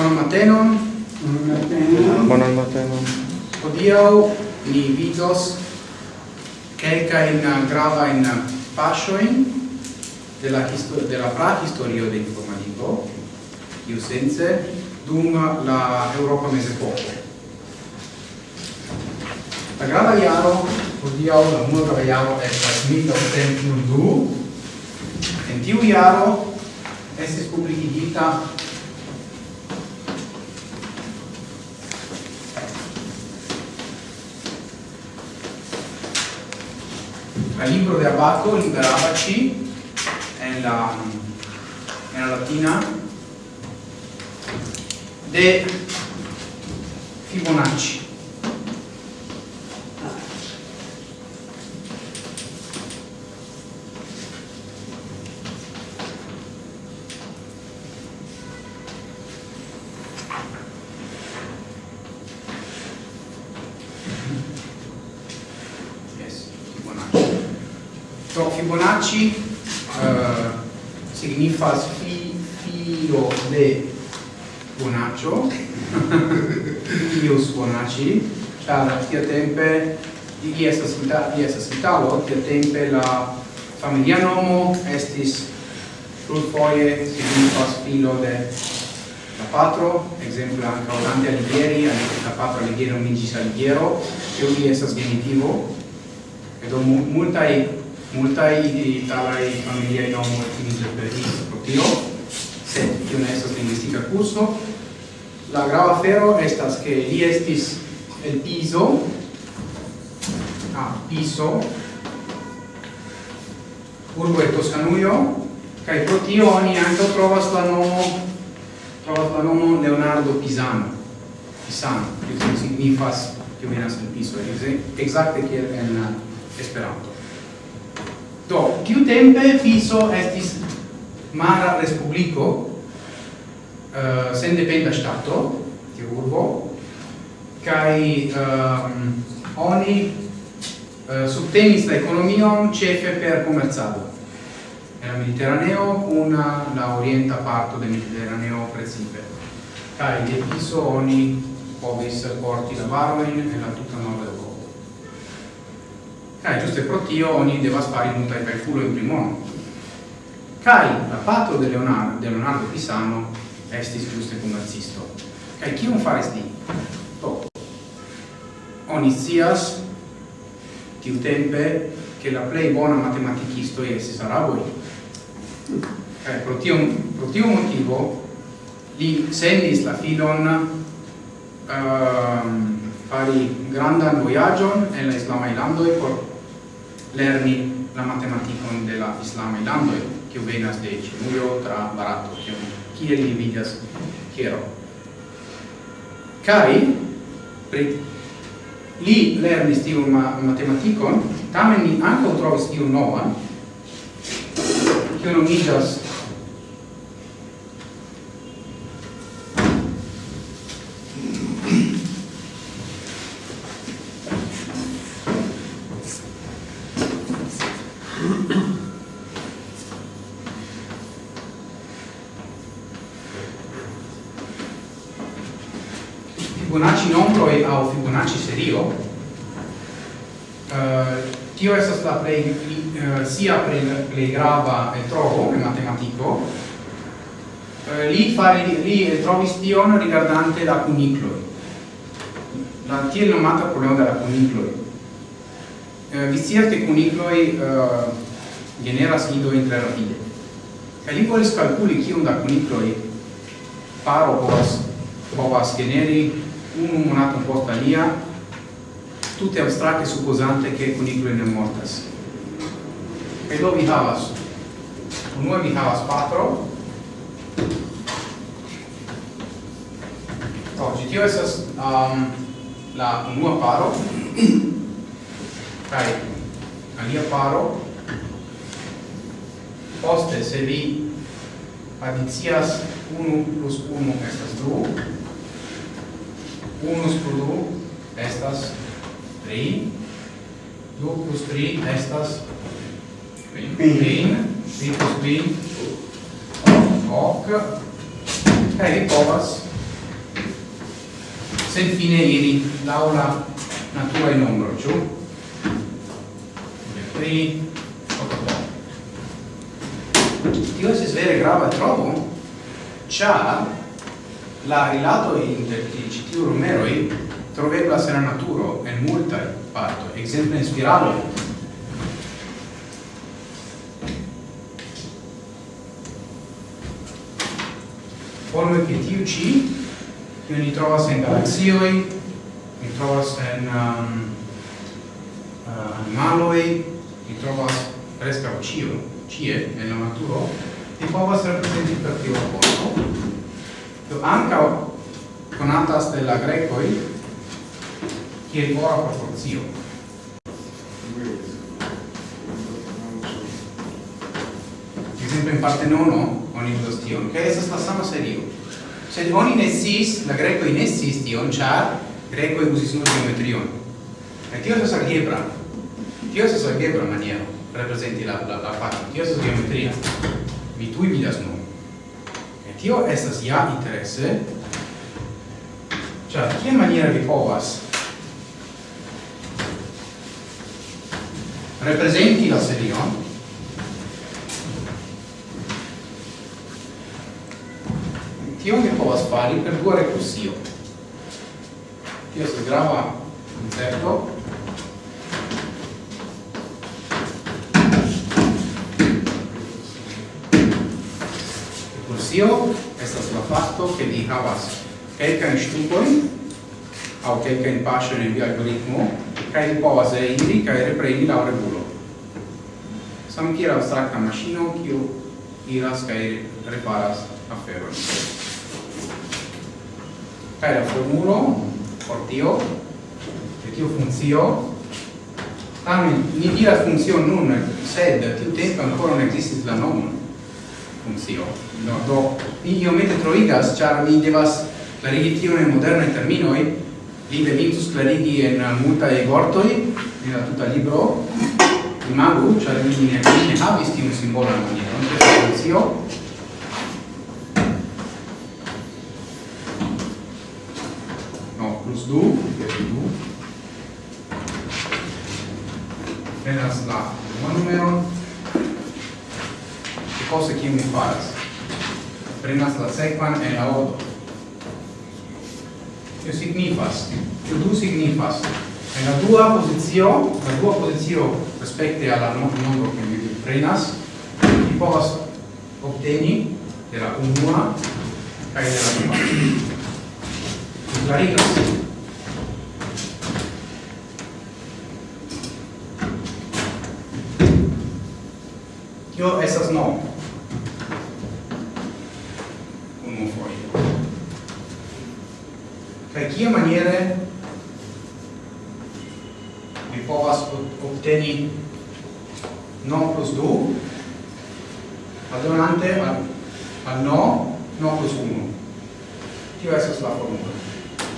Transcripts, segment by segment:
Bonan matenon. Bonan matenon. Hodiaŭ ni vidos kelkajn gravajn paŝojn de la historio de la prahistorio de informadiko, iu sense dum la Eŭropa mezepoko. La grava iaro hodiaŭ la unua jaro estas 1802. En tiu iaro estis publikigita la libro de Abaco Liberabaci en la latina de Fibonacci signifas fi, fio de bonaccio, fius bonacci, char tia tempe di estas vita, di estas vitalo, tia tempe la familia nomo estis plurfoje signifas filo de la patro, exemplo anche Olante Alighieri, anca la patro Alighieri nomigis Alighiero, e uli estas genitivo, edo multae multai italai familiai nomoj finiĝas per i pro tio, sed tio ne estas linguistica curso. La grava fero estas che li estis el Piso, a Piso, urbo e toscanuio, cae pro tio oni anche trovas la nomo trovas la nomo Leonardo Pisano. Pisano, kio signifas, che venas el Piso, che kiel en Esperanto. Do, tiu tempe Piso estis mara respubliko, eh, uh, sen dependa stato, tiu urbo, kai um, eh, oni uh, subtenis la economion cefe per commerzado. Era Mediterraneo una la orienta parto del Mediterraneo precipe. Kai de Piso oni povis porti la varoin e la tutta nord Kai giuste pro tio oni devas fari multai calculo in primo. Kai la patro de Leonardo, de Leonardo Pisano estis giuste commercisto. chi un faris li? Do. Oni sias tiu tempe che la play bona matematicisto estis araboi. Kai pro tio, pro tio motivo li sendis la filon uh, fari grandan voyagion en la Islama e por lerni la matematicon de la islama ilando che venas de Ĉinujo tra Barato, che chi li vidas chiaro kai pri li lerni stiu ma matematicon tamen ni anche trovis iun novan, kiu nomiĝas tio estas la plej uh, sia plej grava trovo en matematiko. Eh, li fare li trovis tion rigardante la cunicloi la tiel nomata problemo della cunicloi eh, vi scias che cunicloi eh, generas nidoin tre rapide. Kaj li volis kalkuli kiom da cunicloi paro povas povas generi unu monaton post alia tutte abstrate supposante che cunicule ne mortas. E do vi havas? Unue vi havas patro. Do, oh, tio esas um, la unua paro. Kaj alia paro. Poste, se vi adicias 1 plus 1 estas 2, 1 plus 2 estas 3 2 plus 3 estas 3 3 plus 3 ok. Kaj vi povas senfine iri laŭ la naturaj nombroj ĉu 3 ok tio estas vere grava trovo ĉar la rilato inter ĉi tiuj numeroj troveblas en la naturo en multa parto, exemple in spiralo. Forme che tiu ci, che ni trovas en galaxioi, ni trovas en um, uh, animaloi, ni trovas preskaŭ cio, cie, en la naturo, ti povas representi per tiu rapporto. Tu anca conatas de la grecoi, kiel ora proporcio. Exemple, in Partenono oni vidos tion, kaj estas la sama serio. Sed oni ne la grekoj ne sciis tion, char grekoj usis nur geometrion. e tio es algebra. Tio es algebra maniero representi la la la fakto. Tio es geometria. Mi tui vidas nun. e tio estas ja interesse ĉar che maniera vi povas representi la serion tio mi povas fari per dua recursio. Tio se grava concepto recursio estas la fatto che vi havas kelkajn ŝtupojn aŭ kelkajn paŝojn en via algoritmo cae ripose iri, cae repreni la regulo. Sam kiel abstracta maŝino, kiu iras cae reparas aferon. Cae la formulo, por tio, de tio funkcio tamen, ni diras funkcio nun, sed tiu tempo ancora non existis la nomo funkcio No, do, ni iomete troigas, char mi devas clarigi tion in modernai terminoi, li devintus clarigi en e vortoi en la tuta libro. Imagu, ĉar li ne ne havis tiun simbolan non de tradicio no, plus du, de du. Venas la un numero. Che cosa che mi faras? Prenas la sequan en la odo che signifas, che du signifas. En la dua posizio, la dua posizio respecte alla nombro che mi prenas, ti povas obteni de la unua cae de la dua. Vi clarigas. Tio estas no. kia maniere mi povas obteni no plus 2 adonante al, al no no plus 1 tio esas la formula.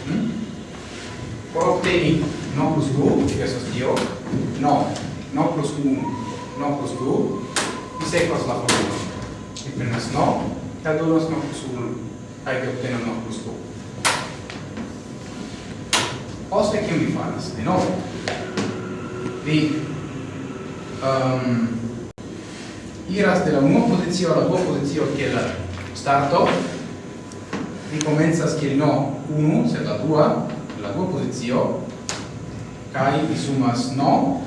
Hmm? por obteni no plus 2 tio esas tio no no plus 1 no plus 2 mi sequas la formula. Mi prenas no e adonas no plus 1 kaj vi obtenas no plus 2 Poste kiu mi faris? de no. Vi um, iras de la unua pozizio alla dua pozizio che la starto. Vi comenzas che no unu, sed la dua, la dua pozizio kai vi sumas no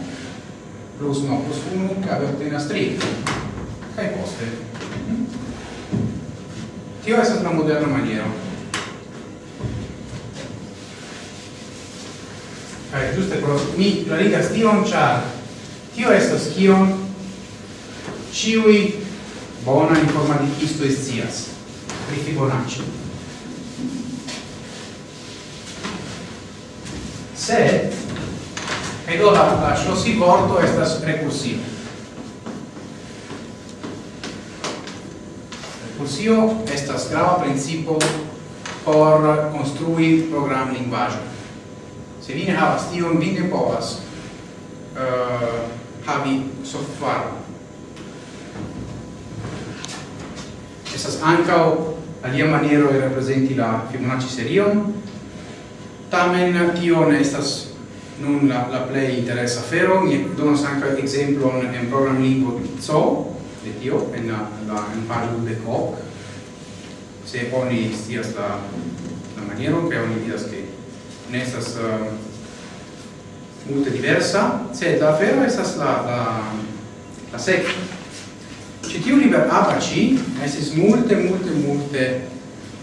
plus no plus unu, kai obtenas tri. Kai poste. Mhm. Tio esas la moderna maniero. Kaj ĝuste pro mi klarigas tion, ĉar tio estas kion ĉiuj bona informatikistoj scias pri Fibonacci. Se kaj do la, la ŝlosi vorto estas rekursio. è estas grava principio por construi program linguaggio. Se vi ne havas tion, vi ne povas uh, havi software. Estas ancao alia maniero e representi la Fibonacci serion, tamen tio ne estas nun la, la play interessa fero, mi donos anche exemplo en program lingua so, de tio, en la, la en parlo de Coq, se oni stias la, la maniero, che oni dias che ne estas um, multe diversa, se la afero estas la, la, la sekva. Ci tiu liber abaci esis multe, multe, multe,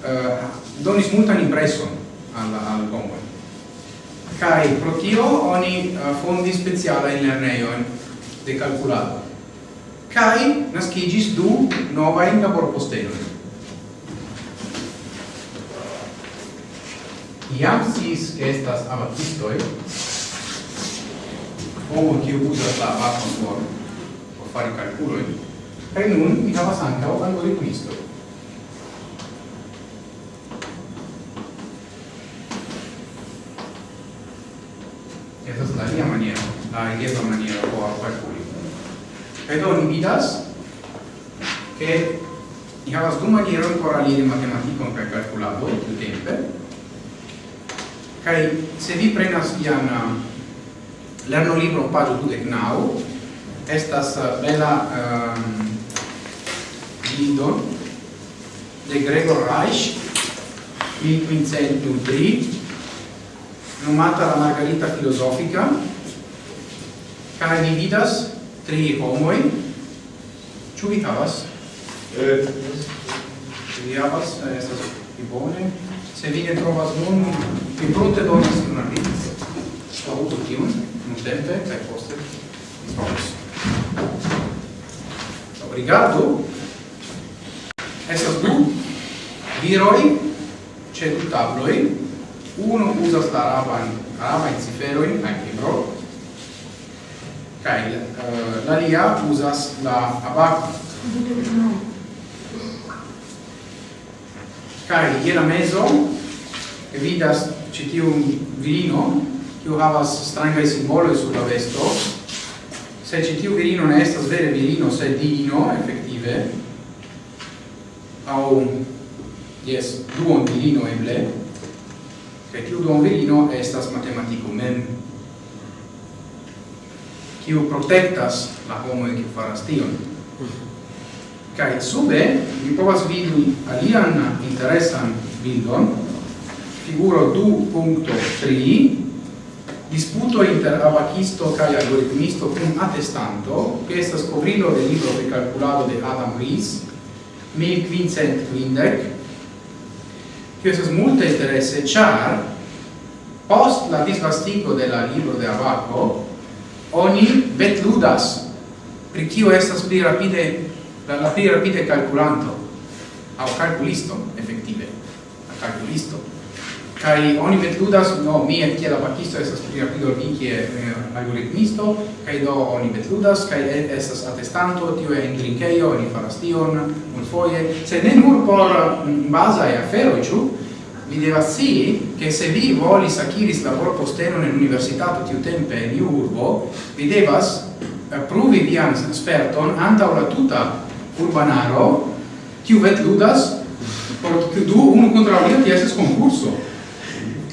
uh, donis multan impreson al, al homoj. Kai pro tio oni uh, fondi speciala in lerneio de calculato. Kai naskigis du nova in labor posteloj. iam sis estas abatistoi, homo kiu uzas la abaton por, por fari calculoi, kai nun mi havas ancao algoritmistoi. Esa es la via maniera, la riesa maniera por calculi. Kai do ni vidas che ni havas du manieroi por aliri matematicon per calculado, tempe, Kai se vi prenas ian uh, lerno libro pagio 29, estas uh, bela um, lido de Gregor Reich, 1503, nomata la Margarita Filosofica, kai vi vidas tri homoi, ciu vi havas? Eh. Vi havas, eh, estas pli bone. Se vi ne trovas nun, Mi prunte donis kunarbis. Faru tiun, nuntempe kaj poste mi faros. Obrigado! estas du viroi, ce du tabloi, Uno usas eh, la araban, arabajn ciferoi, kaj libro, kaj uh, l'alia usas la abac. Kaj je la vidas citium virino, kiu havas strangai simboloi sur la vesto, se citiu virino ne estas vere virino, se diino, effettive, au, yes, duon virino eble, che tiu duon virino estas matematico mem, kiu protectas la homo e kiu faras tion. Kai sube, vi povas vidi alian interesan bildon, figuro 2.3 disputo inter abacisto kai algoritmisto cum attestanto che esta scoprilo del libro precalculado de Adam Rees 1515 che estas multe interesse char post la disvastigo de la libro de Abaco oni betludas pri kio estas pli rapide la, la pli rapide calculanto au calculisto effettive a calculisto kai oni vetludas no mi en kiel bakisto estas pli rapido vi kiel eh, algoritmisto. Kai do oni vetludas kai estas atestanto tio en drinkejo oni faras tion multfoje. Se ne nur por mm, baza e afero ĉu? Vi devas si che se vi volis akiris labor posteno en universitato tiu tempe en iu urbo vi devas eh, pruvi vian sperton antaŭ la tuta urbanaro. Kiu vetludas por du unu kontraŭ alia ties konkurso.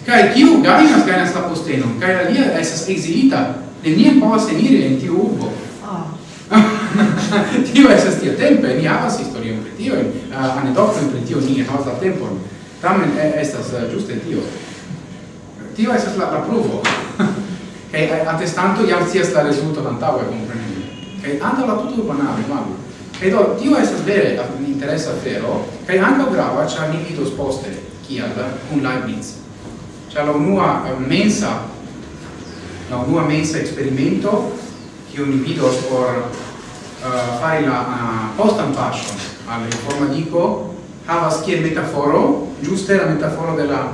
Kai tiu gainas gainas la postenon, kai alia esas exilita, neniam povas eniri en tiu urbo. Ah. tio esas tia tempe, ni havas historion pri tio, eh, uh, anedokton pri tio, ni havas la tempon. Tamen eh, estas eh, uh, giuste tio. Tio estas la, la pruvo. Kai atestanto jam scias la rezulto antaŭe, kompreneble. Kai antaŭ la tuto banale, vagu. Kai do, tio estas vere interesa afero, kai ankaŭ grava, ĉar ni vidos poste, kial, kun Leibniz. c'è la nuova mensa, la nuova mensa esperimento che io invito por uh, eh, fare la uh, post ampascio alla forma dico havas che metaforo, giusta la metafora della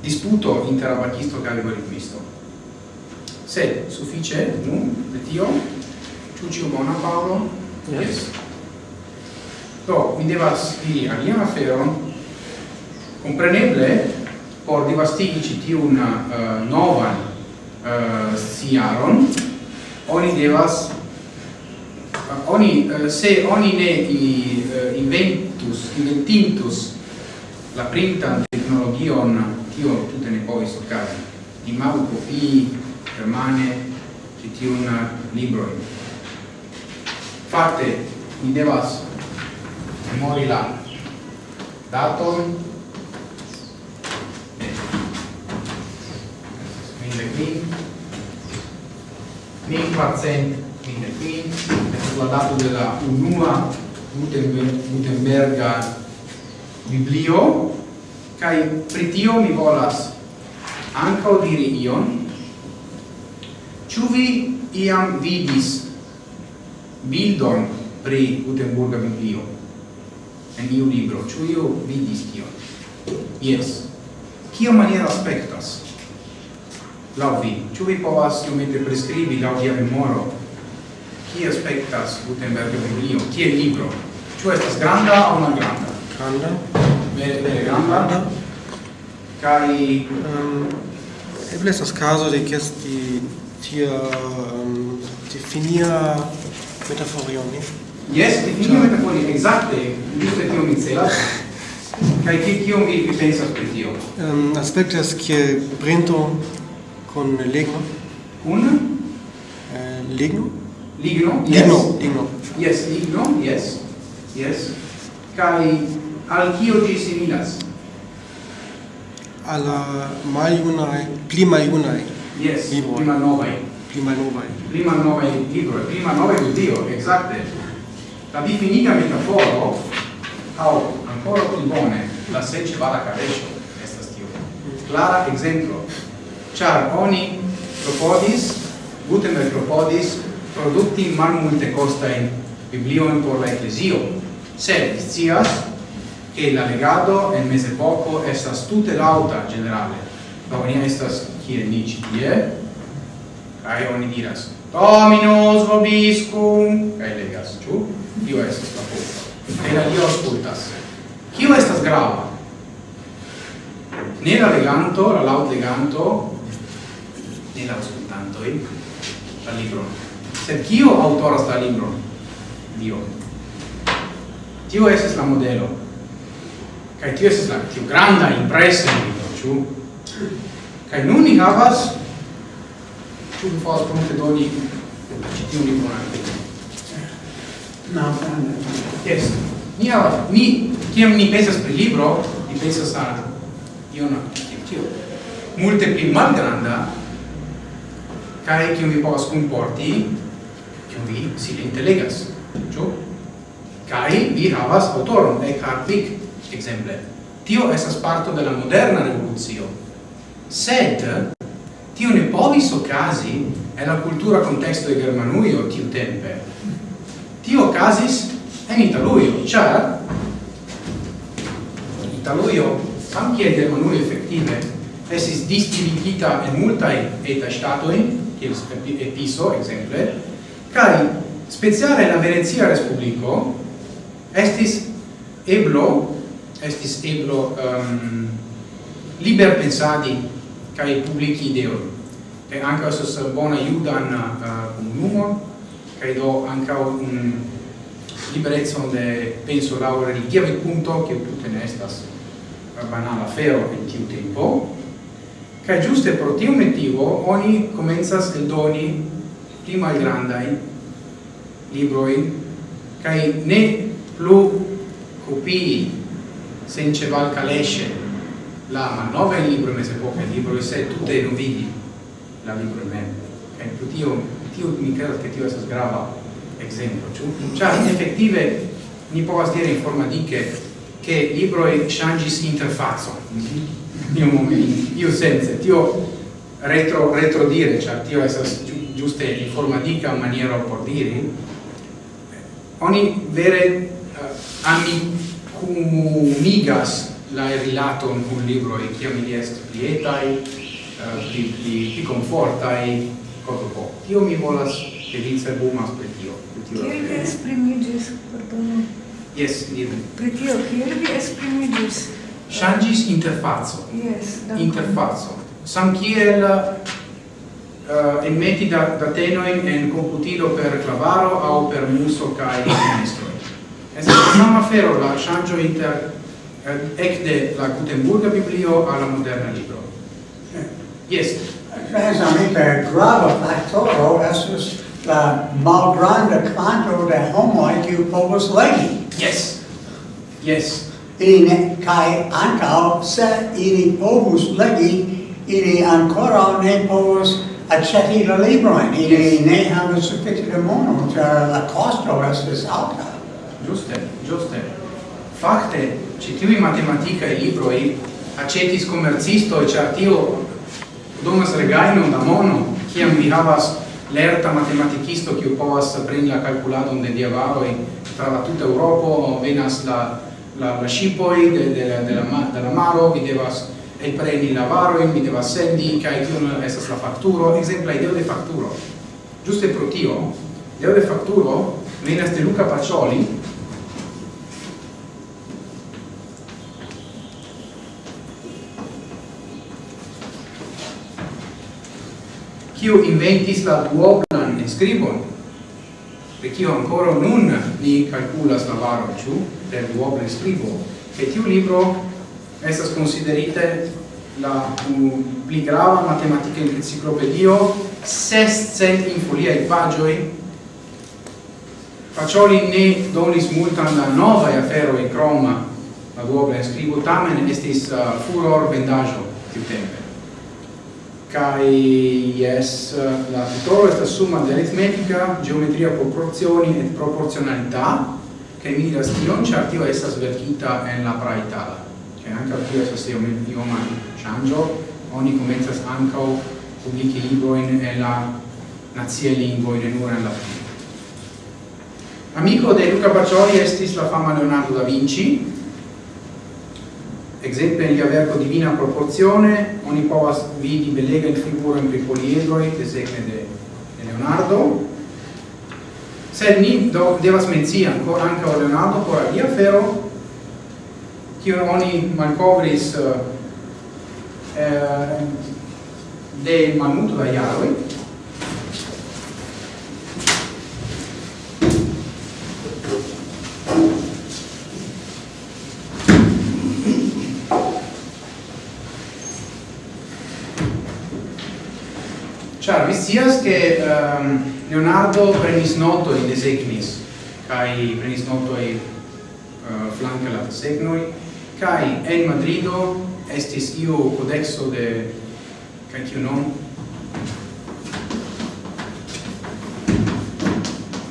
disputo interabachisto che algoritmisto. Se suffice, nun, de tio, ciuciu bona Paolo, yes. yes. Do, mi devas a alian aferon, compreneble, por divastigi ĉi tiun uh, novan uh, siaron oni devas uh, oni uh, se oni ne i, uh, inventus inventintus la printan technologion tio tutte ne povis okazi imagu copii permane ti tiun libro fate mi devas memori la datum quin, quincquarcent quin, è la dato della unua Gutenberga biblio, kai pritio mi volas ancao diri ion, ciu vi iam vidis bildon pri Gutenberga biblio, en iu libro, ciu iu vidis tion? Yes. Cio maniera aspectas? laŭ vi. Ĉu vi povas iomete priskribi laŭ via memoro Chi aspectas Gutenberg Biblio, kie libro? Ĉu estas granda aŭ malgranda? Granda. Vere vere granda. Kaj um, eble estas caso de ke esti tia um, definia metaforio, ne? Yes, definia metaforio, exacte, giuste tio mi celas. Kaj kiom vi pensas pri tio? Um, aspektas ke printo con legno Un? Eh, ligno. Ligno, yes. Ligno, ligno. Yes, ligno, yes. Yes. Kai al kio ĝi similas? alla maiunae, pli maiunae. Yes, libro. prima novae. Prima novae. Prima novae libro, prima novae dio exacte. La definita metaforo, au, ancora più bone, la sec vada carescio, estas tio. Clara exemplo char oni propodis, Gutenberg propodis, producti mal multe costain biblioin por la ecclesio, sed scias che la legado en mesepoco estas tute lauta generale. La unia estas kie ni ci tie, cae oni diras, Dominus vobiscum, cae legas, ciu? Dio estas la posta. E la Dio ascultas. Cio estas grava? Ne la leganto, la laut leganto, ne la auscultantoi la libro Sed kio autoras la libro Dio. Tio esas la modelo. kai tio esas la tio granda impresa in libro, ciu kai nun ni havas ciu vi povas pronte doni ci tiun libro anche no, Na, Yes. Ni havas, ni, kiam ni pensas pri libro, ni pensas al ion, tio, multe pli malgranda, cae kiu vi povas comporti, kiu vi silente legas ĉu Cae vi havas aŭtoron Eckhart Dick exemple. tio esas parto de la moderna revoluzio. sed tio ne povis ocasi en la cultura konteksto de Germanuio tiu tempe tio ocasis en Italujo ĉar Italujo anche Germanuio effettive esis distribuita en multae eta statoi kiel Episo, exemple, kai speciale la Venezia Respubliko estis eblo, estis eblo um, liber pensadi kai publici ideoi. Kai anche estos bona judan uh, comunumo, kai do un liberezzo de penso laura religia, punto, che tutte ne estas banala fero in tiu tempo, Ca giuste pro tiu motivo oni comenzas el doni pli malgrandai libroi cae ne plu copii sence val calesce la mannova il libro mese poca il libro e se tutte vidi la libro in me. E tu tio, tio mi credo che tio esas grava ciò cioè in effettive ni povas dire in forma di che che libro e changis interfazzo. Mm -hmm io momenti, io senza tio retro, retro dire, cioè tio esas giuste informatica maniera por dire oni vere eh, uh, amicumigas la rilaton un libro e chiami di est pietai uh, eh, pli, pli, pli confortai, cosa po. Tio mi volas felice bumas per tio. Kiel vi esprimigis, pardon? Yes, diru. Per tio, kiel vi esprimigis? changis interfazzo. Yes, interfazzo. Sam kiel eh, uh, emmetti da, da tenoin en computilo per clavaro au per muso cae ministro. la sama afero la changio inter eh, ecde la Gutenburga Biblio alla moderna libro. Eh, yes. Mesamite grava factoro estus la malgranda quanto de homoi kiu povus legi. Yes. Yes fine kai ancao se ili povus legi ili ancora ne povus accetti la libroin. Ili ne havas sufficite mono tra la costo estes alta. Giuste giuste. Fakte ci tiui matematica e libroi accetis commercisto e ĉar tio donas regajnon da mono kiam vi havas lerta matematikisto kiu povas preni la kalkuladon de diavaroj tra la tuta Eŭropo venas la la, la scipoi de, de, la, de, la, de la maro, vi devas el preni la varo, vi devas sendi, cae tion estas la facturo, exemple, ideo de facturo. Giuste pro tio, ideo de facturo venas de Luca Pacioli, kiu inventis la duoblan inscribon de kio ancora nun ni calculas la varo, ciu, del duobla scribo, e tiu libro estas considerite la pli grava matematica enciclopedio, sescent in foliai pagioi, facioli ne donis multan la nova e afero e croma, la duobla scribo, tamen estis uh, furor vendaggio tiu tempe kai yes la tutoro esta summa de aritmetica geometria proporzioni et proporzionalità che mi tion stion chartio estas verkita en la praitala anche ankaŭ tio estas io ioma ŝanĝo oni komencas ankaŭ publiki librojn en la nacie lingua in nur la fine. Amico de Luca Pacioli estis la fama Leonardo da Vinci, Exemple nel verco Divina Proporzione, oni povas vidi belega in figura in poliedroi che segne de, de Leonardo, sed ni do, devas menzi ancora anche a Leonardo por alia fero, kiun oni malcovris eh, eh, de malmulto da jaroi, Char, vi sias che um, Leonardo prenis noto in desegnis, kai prenis noto in uh, eh, flanca la desegnoi, kai en Madrido estis io codexo de kai tiu non?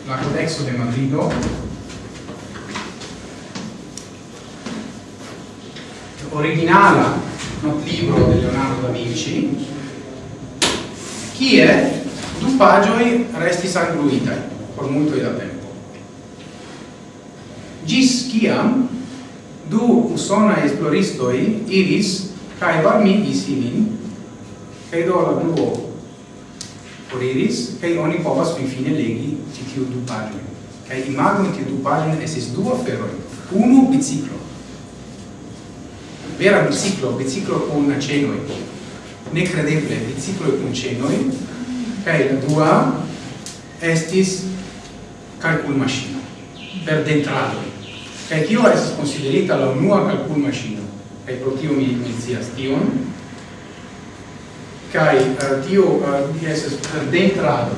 La codexo de Madrido. Originala not libro de Leonardo da Vinci kie du pagioi restis angluitai por multo da tempo. Gis ciam du usonai esploristoi iris cae varmigis ilin, cae do la gruo por iris, cae oni povas fin fine legi citiu du pagioi. Cae imago in tiu du pagioi esis du aferoi, unu biciclo, vera biciclo, biciclo con acenoi, necredeble bicicloi cun cenoi, cae la dua estis calcul machine per dentrado Cae tio estis considerita la unua calcul machine? cae pro tio mi mencias tion, cae uh, tio uh, estis per dentrado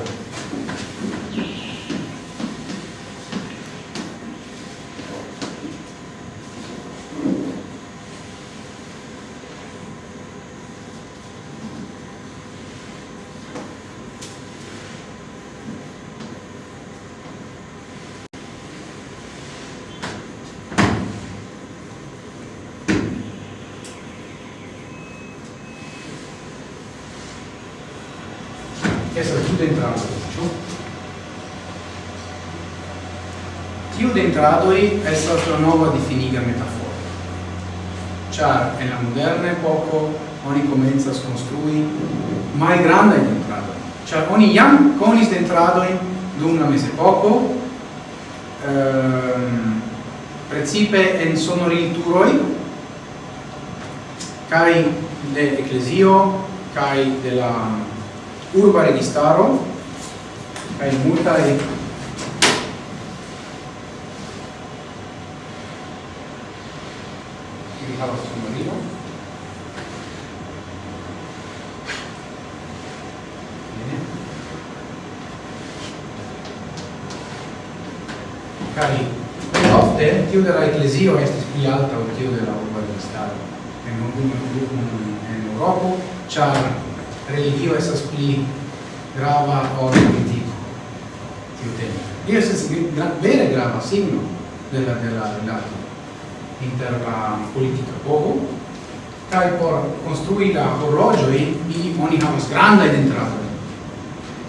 tradoi estas la nova difiniga metaforo. Char en la moderna epoco oni komencas mai grande dentradojn, ĉar oni jam konis dentradojn dum la poco, ehm, principe en sonorilturoj kaj de ecclesio, kaj de la urba registaro kaj e Michalo Signorino cari notte chiudere l'ecclesia est spiata o chiudere la urbanista en en Europa char religio estas pli grava ol politico tiu tempo. Io estas vere grava signo della della rilato. inter la politica povo kai por construi la horlogioi mi oni havas granda entrato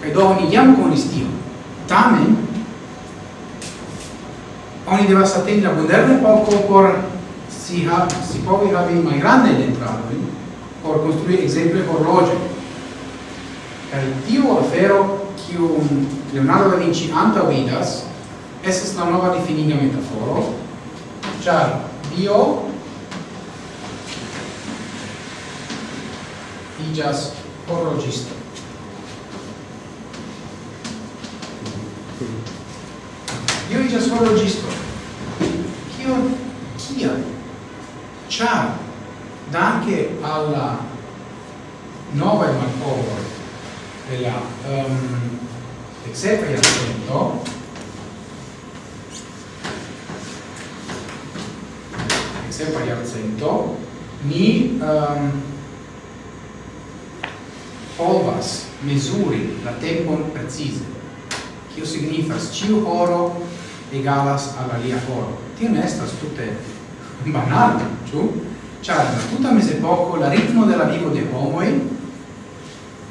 kai do oni jam konis tion. Tamen oni devas atendi la moderna poco por si ha si povi havi mai grande entrato por construi exemple horlogioi kai tio afero kiu Leonardo da Vinci antaŭidas estas la nova definizione metaforo, ĉar io igas horlogisto io igas horlogisto kio kia ciao danke alla nova malcovo della um, exequia sepa iarcento, ni um, ehm, povas mesuri la tempon precise. Cio signifas ciu horo egalas al alia horo. Tio ne estas tute banale, ciu? Ciar, na tuta mezepoko la ritmo della vivo de homoi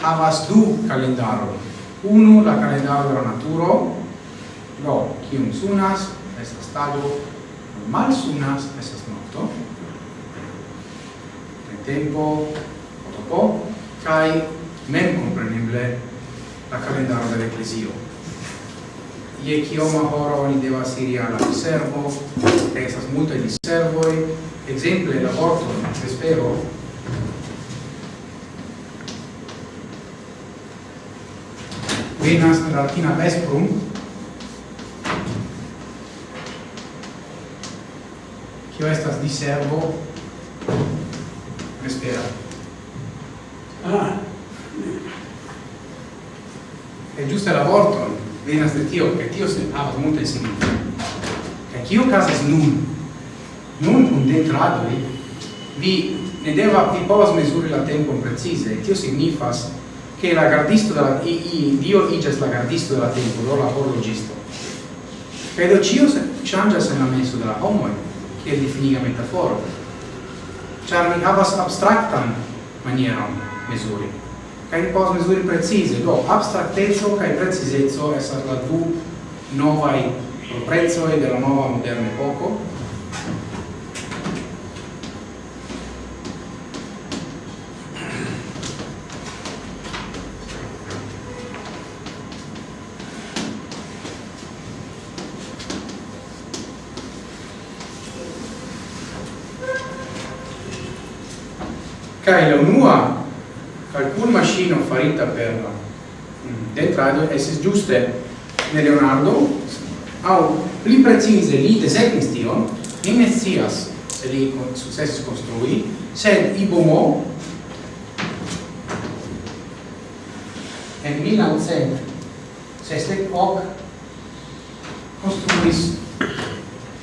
havas du calendaro. Unu la calendaro della naturo, do cium sunas, estas tago, malsunas esas nocto en tempo otopo, kai mem compreneble la calendaro del ecclesio. ie chioma horo oni devas iri alla servo esas multe di servoi exemple la vorto espero venas la latina vesprum kio estas diservo vespera. Ah. E giuste la vorton venas de tio, che tio se havas multe signifi. Che kio casas nun? Nun cum de vi ne deva, vi povas mesuri la tempon precise, tio signifas che la gardisto della i, i dio igas la gardisto della tempo, lo la horlogisto. Credo cio se changas en la menso della homoi, è difiniga metaforo. Char mi havas abstraktan manieron mesuri. Kai ni povas mezuri precize, do abstrakteco kai precizeco estas la du novaj proprecoj de la nova moderna epoca. Kai la unua calcul machino farita per detrado es giuste ne Leonardo au pli precise li desegnis tion ni ne scias se li successis construi sed Ibomo en 1900 hoc construis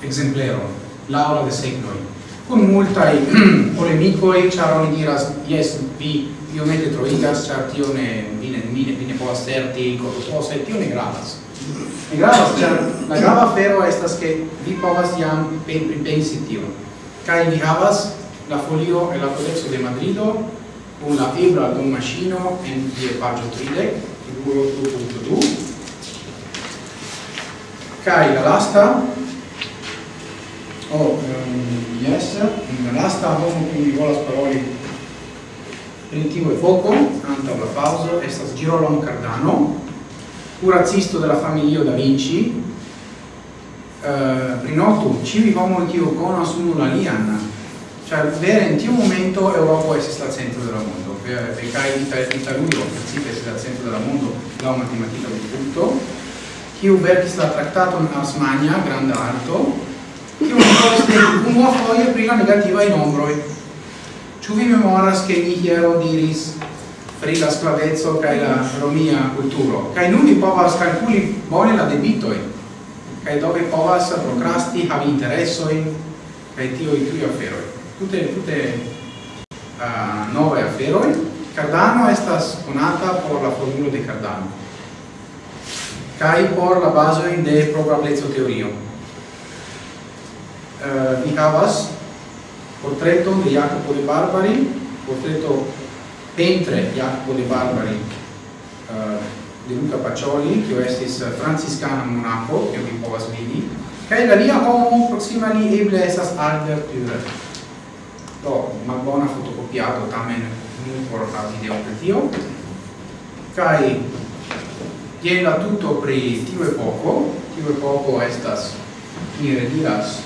exempleron laura de segnoi. Cum multae polemicoi, char oni diras, yes, vi iomete troigas, char tio ne vine, vine, vine povas certi, corrupose, tio ne gravas. Ne gravas, char la grava afero estas che vi povas jam pripensi tio. kai vi havas la folio e la codexo de Madrido, con la ebra d'un macino en die pagio 30, figuro 2.2, kai la lasta, Oh, um, yes, mm, in the last album in Nicola Sparoli Primitivo e Foco, canta Blafauso, estas Girolamo Cardano, curaccisto della famiglia da Vinci, eh, uh, Rinotto, ci viviamo il tio con la liana, cioè vedere in tio momento Europa è al centro del mondo, perché l'Italia è il centro del mondo, la matematica di tutto, chi verkis la trattato in Asmania, grande alto, poste unua foie pri la negativa in ombroi. Ĉu vi memoras che mi hiero diris pri la sclavezzo cae la romia culturo? Cae nun ni povas calculi bone la debitoi, cae dove povas procrasti, havi interessoi, cae tio i tui afferoi. Tute tute uh, nove afferoi. Cardano estas conata por la formulo de Cardano Cae por la base de probablezzo teorio. Eh, uh, ni havas portreton de Jacopo de Barbari, portreto pentre Jacopo de Barbari uh, eh, de Luca Pacioli, kiu estis eh, franciscana monaco, che vi povas vidi, che la lia homo proxima li eble esas Albert Dürer. Do, malbona fotocopiato, tamen nun por la video pri tio. Kaj je la tuto pri tiu epoko, tiu epoko estas, mi rediras,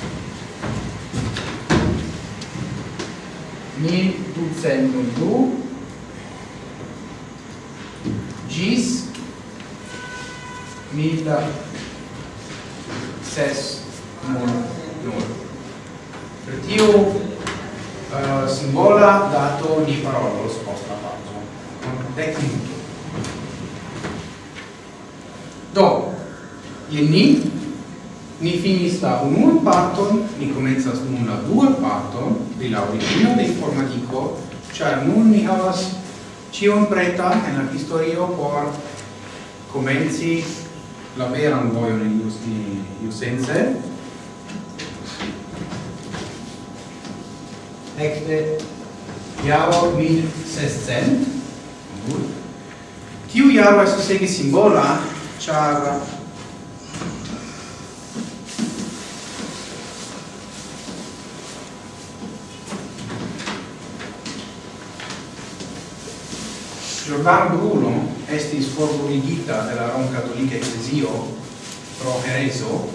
mil ducent du gis mil ses nul nul. Per tio uh, eh, simbola dato ni parolos posta pausa dec minuto do je ni Ni finis la unuan parton, ni comenzas nun la duan parton, pri la origino de informatico, char nun ni havas cion preta en la historio por comenzi la veran vojon in iusti iusense. Ecte jaro 1600. Tiu jaro estas ege simbola, char Giordano Bruno estis forbuligita de la Rom Cattolica Ecclesio pro hereso,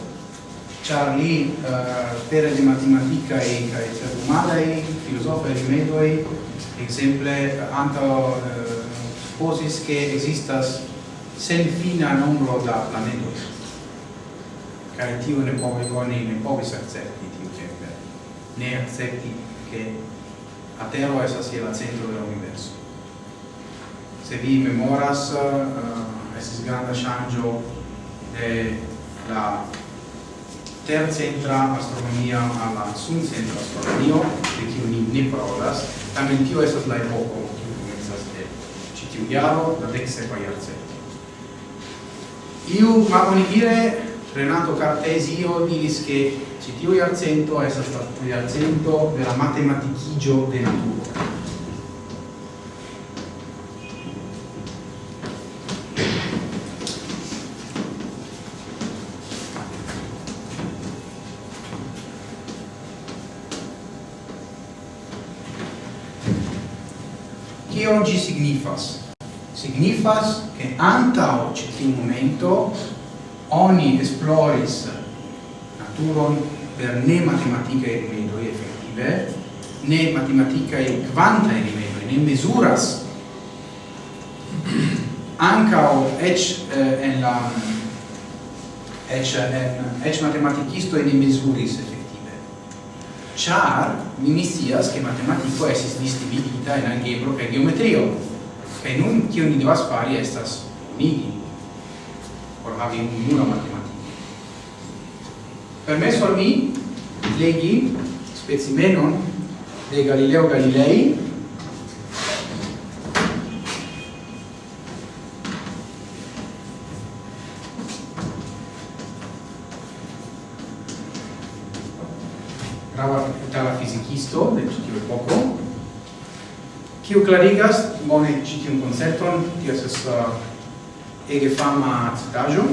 char li uh, pere de matematicae cae cerumadae, e rimedoi, exemple, anto uh, eh, posis che existas sen fina nombro da planetos. Cae tio ne povis oni, ne povis accepti tio tempe, ne accepti che a Tero esas je la centro del universo se vi memoras eh, uh, estis granda shangio de la tercentra astronomia alla suncentra astronomio de kiu ni ne parolas tamen tio estas la epoko kiu komencas de ĉi tiu jaro la deksepa jarcento iu malbonigire Renato Cartesio diris che ci tiu iarcento è stato iarcento della matematicigio de naturo. signifas? Signifas che anta o tiu momento oni esploris naturon per ne matematicae rimedoi effettive, ne matematicae quantae rimedoi, ne mesuras ancao ec eh, en la ec en ec matematicisto in mesuris effettive char minisias che matematico esis distinguita in algebro e geometrio. Kai nun ogni ni devas fari estas unigi por havi unua matematiko. permesso al mi legi specimenon de Galileo Galilei grava tala fisikisto de kiu klarigas bone ĉi tiun koncepton, tio estas uh, ege fama citaĵo.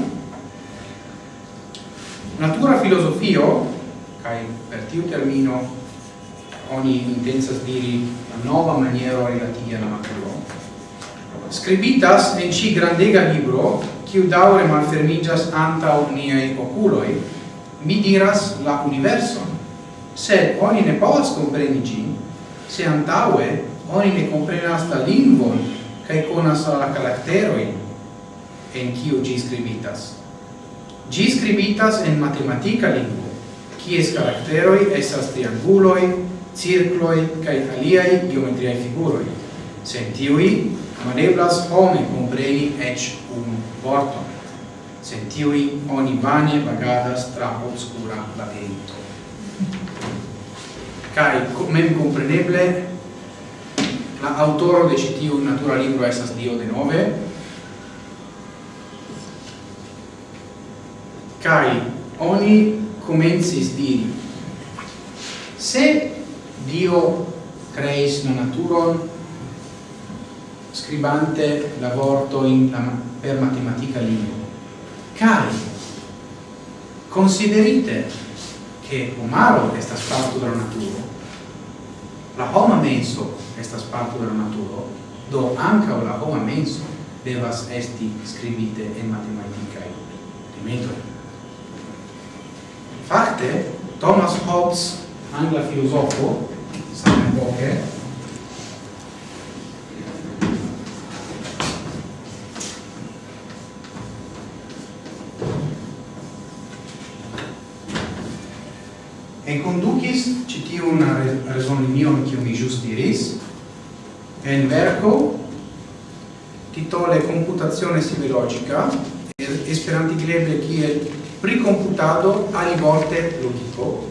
Natura filozofio, kaj per tiu termino oni intencas diri la nova maniero relativa alla naturo. scribitas en ci grandega libro, kiu daure malfermigas anta niai oculoi, mi diras la universon, sed oni ne povas compreni gin, se antaue oni ne comprenas la lingvon kaj konas la karakterojn en kiu ĝi skribitas. Ĝi skribitas en matematika lingvo, kies karakteroj estas trianguloj, cirkloj kaj aliaj geometriaj figuroj. Sen tiuj maneblas home compreni eĉ unu vorton. Sen tiuj oni vane vagadas tra obscura labirento. Kaj mem compreneble la autoro de citiu natura libro esas Dio de nove cae oni comensis diri se Dio creis la naturon scribante la vorto in la, per matematica libro cari considerite che omaro estas fatto dalla natura la homa menso estas parto de la naturo, do anca la homa menso devas esti scribite en matematicae limitoi. Fakte, Thomas Hobbes, angla filosofo, same epoche, e conducis citiun resonimion kiu mi just diris, en verco titole computazione sibilogica esperanti greble kiel pricomputado alivorte logico.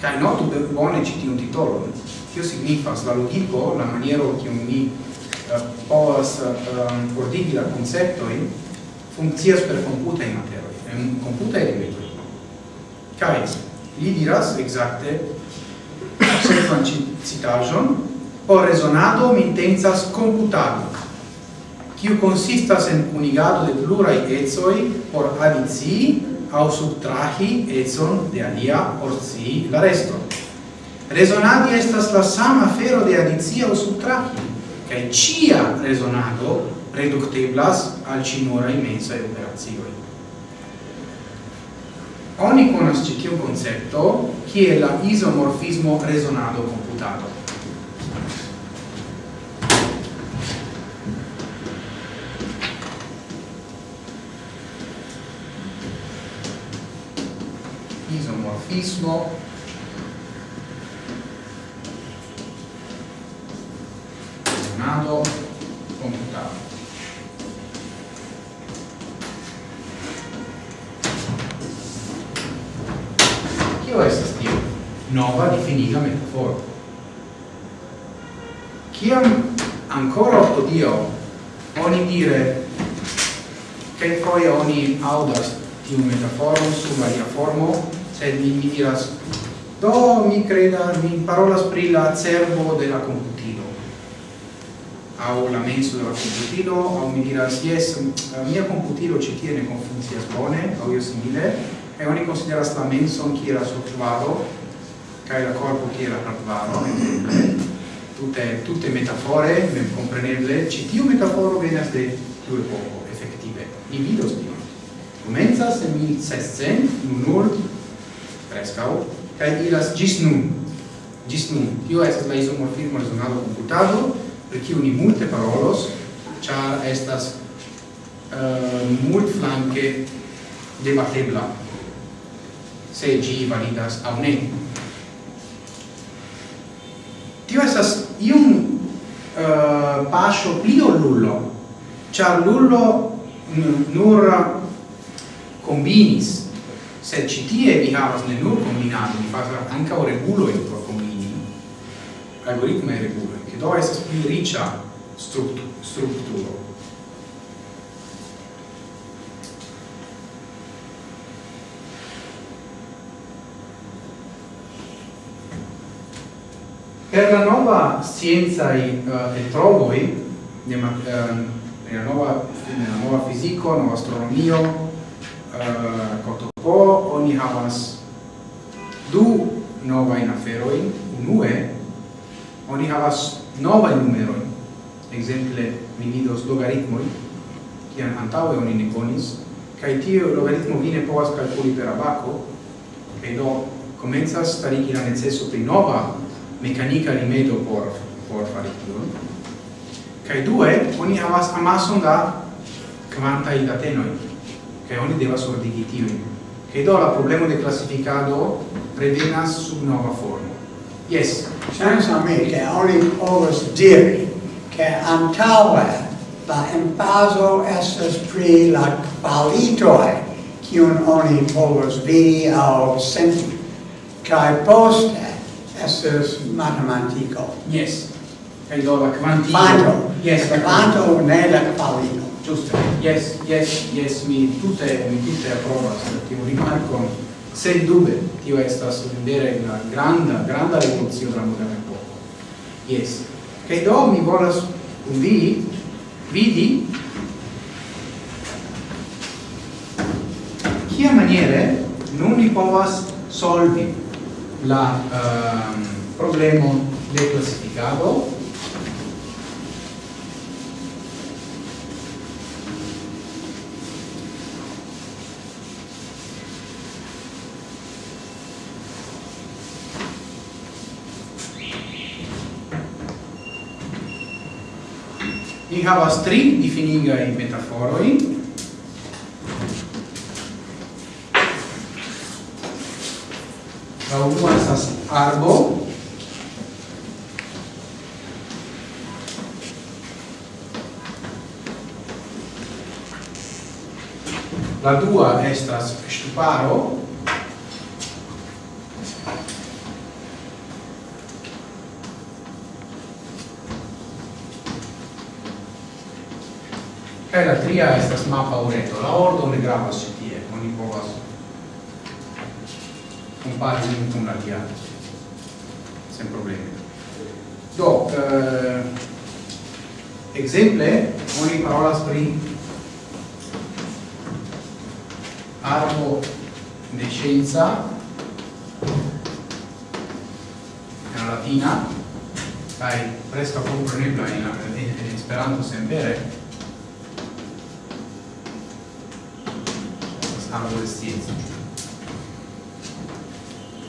Kai notu bone citi un titolo tio signifas la logico la maniero che mi uh, povas uh, ordigi la konceptojn funkcias per komputaj materioj en komputaj che kaj li diras exacte sekvan citaĵon Por resonado mi intensas computado, kiu consistas en unigado de plurai etsoi por adici au subtrahi etson de alia por si la resto. Resonadi estas la sama fero de adici au subtrahi, cae cia resonado reducteblas al cinurai mensai operazioi. Oni conosce ciu concepto, kie la isomorfismo resonado computato. ismo computato computado Kio estas tio? Nova difinita metaforo. Kiam ancora odio oni dire che poi oni audas tiu metaforo su varia formo sed mi, mi diras do mi creda mi parolas pri la cerbo de la computilo. Au la menso de la computilo au mi diras yes mia computilo ci tiene con funzias bone au io simile. E oni consideras la menso chi era sottuvado cae la corpo chi era hardwaro. Tutte tutte metafore ben compreneble ci tiu metaforo venas de due poco effettive mi vidos tion. Comenzas en 1600, nun prescau, cae iras gis nun. Gis nun. Tio estas la isomorfismo resonado computado, per cio ni multe parolos, char estas eh, uh, mult flanque debatebla se gi validas au ne. Tio estas iun uh, eh, pasio pli lullo, char lullo nur eh, combinis se ci Serĉitie vi havas ne nur kombinadon, vi un ankaŭ regulojn por kombini, algoritmaj reguloj, ke do estas pli riĉa struktu strukturo. Per la nuova scienza e uh, trovoi, nella, nuova, nella nuova fisico, nuova astronomia, uh, po oni havas du nova in aferoin. Unue oni havas nova numero exemple mi vidos logaritmoi kian antaŭe oni ne konis kaj tio logaritmo vi ne povas kalkuli per abaco kaj do komencas starigi la neceso pri nova mekanika rimedo por por fari tion. Kaj due oni havas amason da kvantaj datenoj che oni devas ordigi tiujn. Che do la problema de classificado revenas sub nova forma yes ŝajnas al mi ke oni povas diri che antaŭe la emfazo estas pri la qualitoi kiun oni povas vidi au senti. Kai poste estas matematico yes kaj do la kvantito yes la quanto ne la kvalito. Giusto. Yes, yes, yes, mi tutte mi tutte approvas tiu rimarko. Sen dube tio estas vere la granda granda rivoluzione de la moderna epoko. Yes. Che do mi volas un vi vidi kia maniere nun li povas solvi la ehm, um, problema de classificado havas tri difinigaj metaforoi, la unua estas arbo, la dua estas ŝtuparo, Kaj la tria estas mapa ureto. La ordo ne gravas ĉi tie. Oni povas kompari lin kun la alia sen problemi. Do, eh, ekzemple oni parolas pri arbo de scienza en latina kaj preskaŭ komprenebla en, en Esperanto senvere amo de scienza.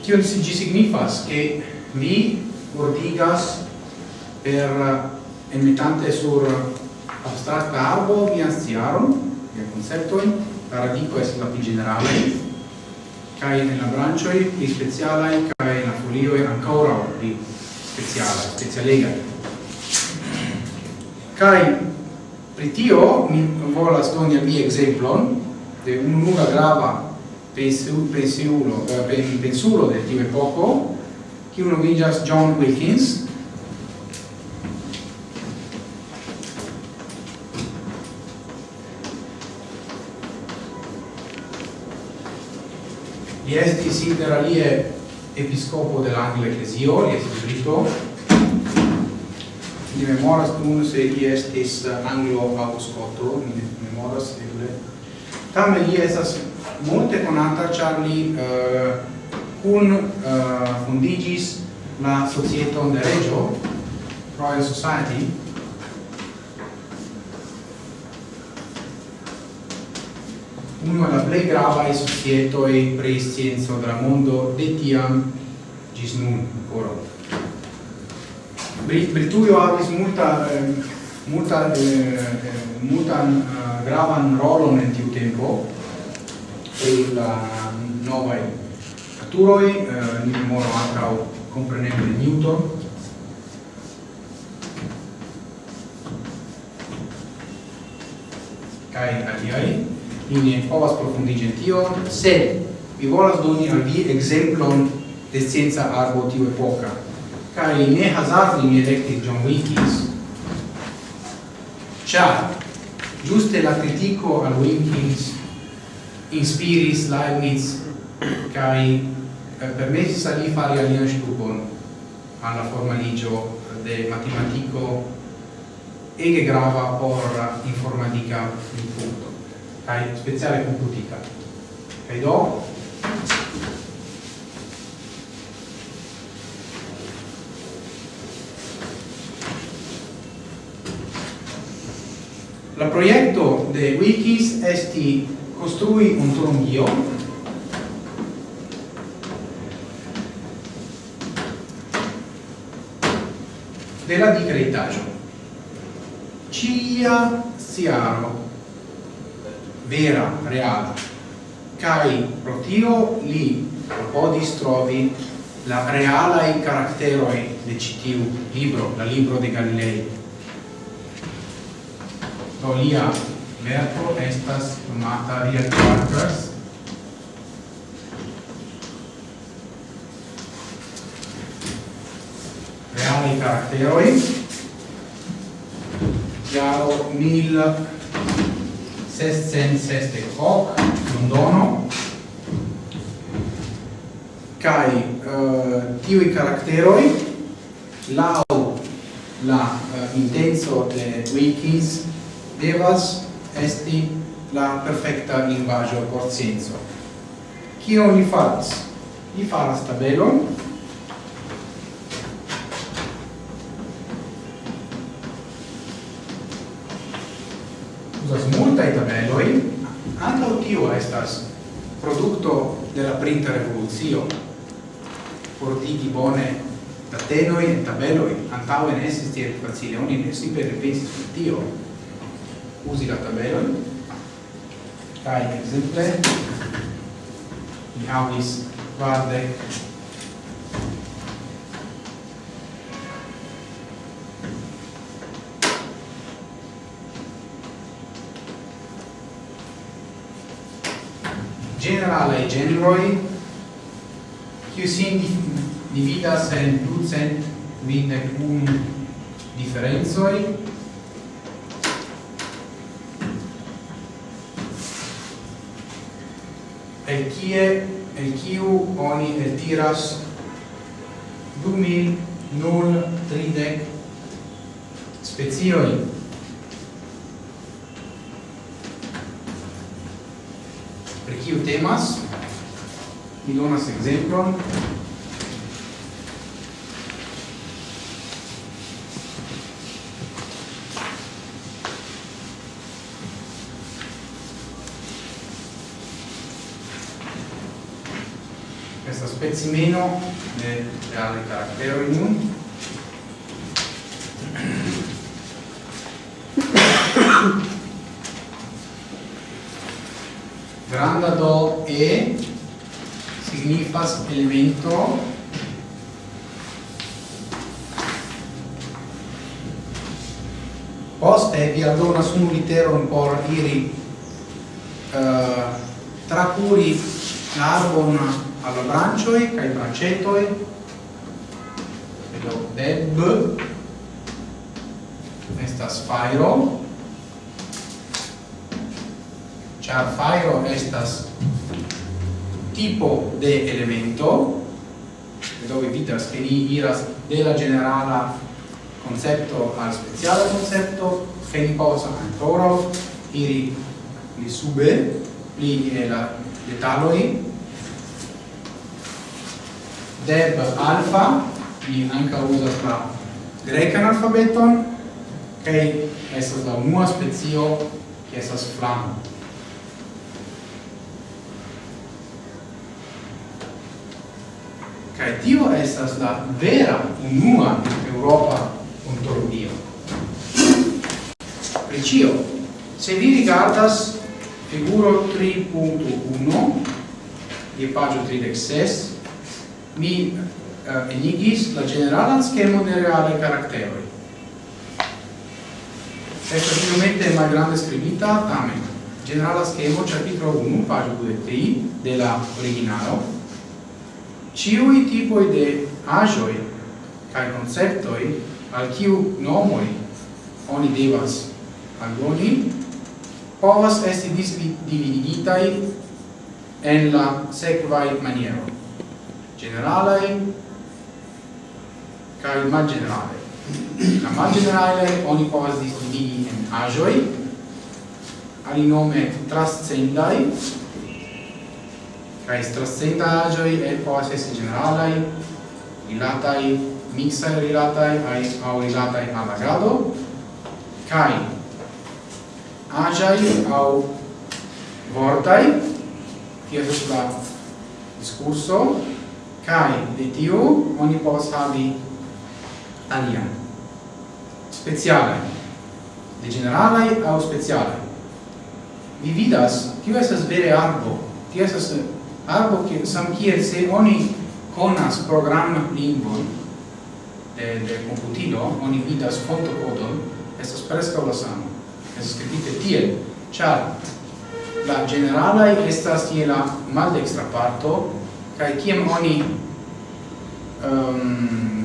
Tio gi signifas che mi ordigas per emitante sur abstracta arbo vian sciaron, vian conceptoin, la radico es la più generale, cae nella brancioi pli specialai, cae la folioi ancora pli speciala, specialega. Cae pritio mi volas doni al vi exemplon, de un'unica grava eh, pensulo, pensulo, pensulo del Tim Poco, che uno vingas John Wilkins, Li estis inter alie episcopo de la Angla Ecclesio, li estis brito, mi memoras nun se li estis anglo-auscoto, mi memoras eble, Tamen li estas multe conata char li uh, kun eh, uh, fundigis la societon de regio Royal Society, uno la plei gravae societoi pri scienzo de la mondo de tiam gis nun ancora. Brituio avis multa eh, multa, eh, eh multan uh, eh, gravan rolon en tiu tempo. Pri la novaj naturoj, eh, ni memoru ankaŭ kompreneble Newton, kaj aliaj, ni ne povas profundiĝi en tion, sed mi volas doni al vi ekzemplon de scienca arbo tiu epoka. Kaj ne hazardi mi elektis John Wilkins, Già, giusto la critico a Winkins, in spiris Leibniz, cai eh, permessa di fare alien stupon alla formaligio del matematico e che grava por informatica in punto, cai speciale computica. E do? La proyecto de Wikis esti construi un turungio della la creditaggio. Cia siaro. Vera reala kai protio li podis trovi la reala i caracteroi de citiu libro, la libro de Galilei do lia verbo estas nomata Real Workers reali caracteroi jaro mil sescent sesdec hoc Londono. Kai uh, eh, tiui caracteroi lau la uh, intenso de wikis devas esti la perfecta linguaggio por scienzo. Kio li faras? Li faras tabelon, usas multae tabeloi, anca tio estas producto de la printa revoluzio, portigi bone datenoi e tabeloi, antauen esis tiel facile, oni ne simple repensis per tio, usi la tabelon kaj ekzemple mi havis kvardek. Generale generoi qui sin dividas en ducent vinde un differenzoi el kie el kiu oni el tiras du mil nul tridec specioi per kiu temas? Mi donas exemplon pezzi meno del reale caractere ognuno granda do e significa elemento post è vi addonas un literon por iri uh, eh, tracuri la arbona alla brancioi kai brancetoi vedo deb estas fairo char fairo estas tipo de elemento. Dove vidas che ni iras de la generala concepto al speciale concepto che ni posa ancora iri li sube li e la detaloi deb alfa, mi anca usas la grecan alfabeton, kai esas la unua specio, che esas flamo. Kai tio esas la vera unua Europa ontologio. Precio, se vi rigardas figuro 3.1 di pagio 36 mi eh, enigis la generalan schemo de reale caracteroi. Estas la malgrande scrivita, tamen. Generala schemo, capitolo 1, pagina 2 de la originalo. Ciui tipoi de agioi cae conceptoi al ciu nomoi oni devas aldoni povas esti dividigitai en la sequai maniero generale kai mal generale La malgeneralae oni povas distingi en agioi, alinome trascendai, kai trascenda agioi e povas esti generalae, rilatai, mixae rilatai, au rilatai al agado kai agiai au vortai, tia la discurso, Kai de tiu oni povas havi alia. Speciale. De generalai au speciale. Vi vidas, tio estas vere arbo. Tio estas arbo che sam kiel se oni conas programma lingvon de, de computilo, oni vidas fotocodon, estas presca la samo Estas scripite tiel, char la generalai estas tiela maldextra parto, kai kiam oni um,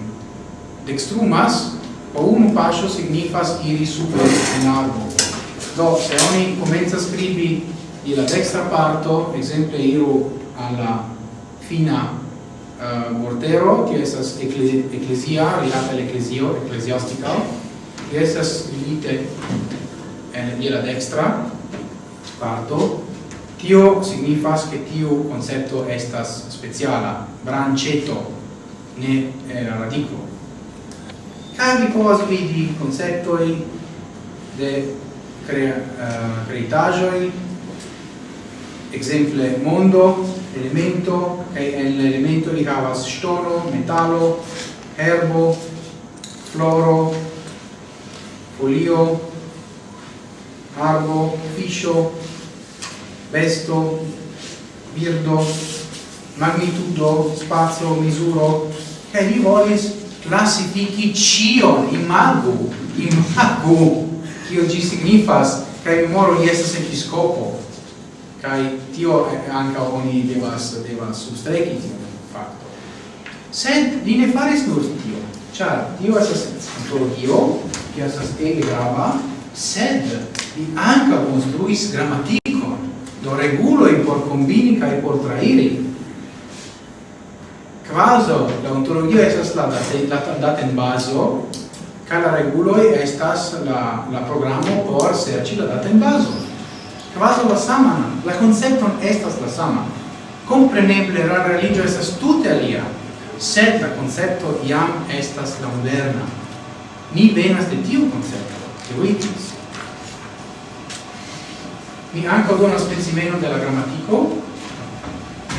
dextrumas, po unu paŝo signifas iri super en arbo. Do, se oni comenza scribi di la dextra parto, exemple iru alla fina uh, vortero, che esas ekle, eklezia, rilata l'ecclesio ecclesiastica che esas estas rilite en, je la dextra parto, Tio signifas che tio concepto estas speciala, branceto, ne eh, radico. Kaj vi povas vidi konceptoj de crea, uh, eh, creitaĵoj, exemple mondo, elemento, kaj en elemento li havas ŝtono, metalo, herbo, floro, folio, arbo, fiscio, besto, birdo, magnitudo, spazio, misuro, che mi volis classifici cion, imagu, imagu, cio ci signifas, che mi moro estas episcopo, kai tio anca oni devas, devas substreki tio fatto. Sed li ne faris nur tio, char tio estas antologio, che estas ege grava, sed li anca construis grammatica do in por combini kai por trairi. Quaso la stata estas la in baso, ca la reguloi estas la, la programo por serci la in baso. Quaso la sama la concepton estas la sama Compreneble la religio estas tute alia, sed la concepto iam estas la moderna. Ni venas de tiu concepto, teoitis. quindi anche ad una della grammatico.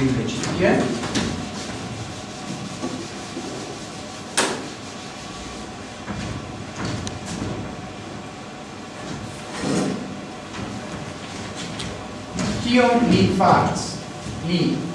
Invece di è. Tio li farz, li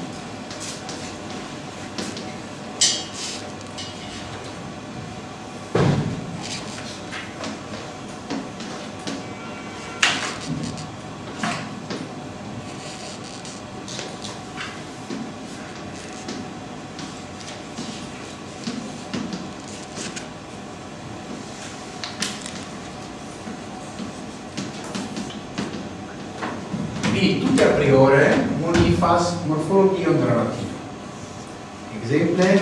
superiore unifas morfologion de la latino. Exemple,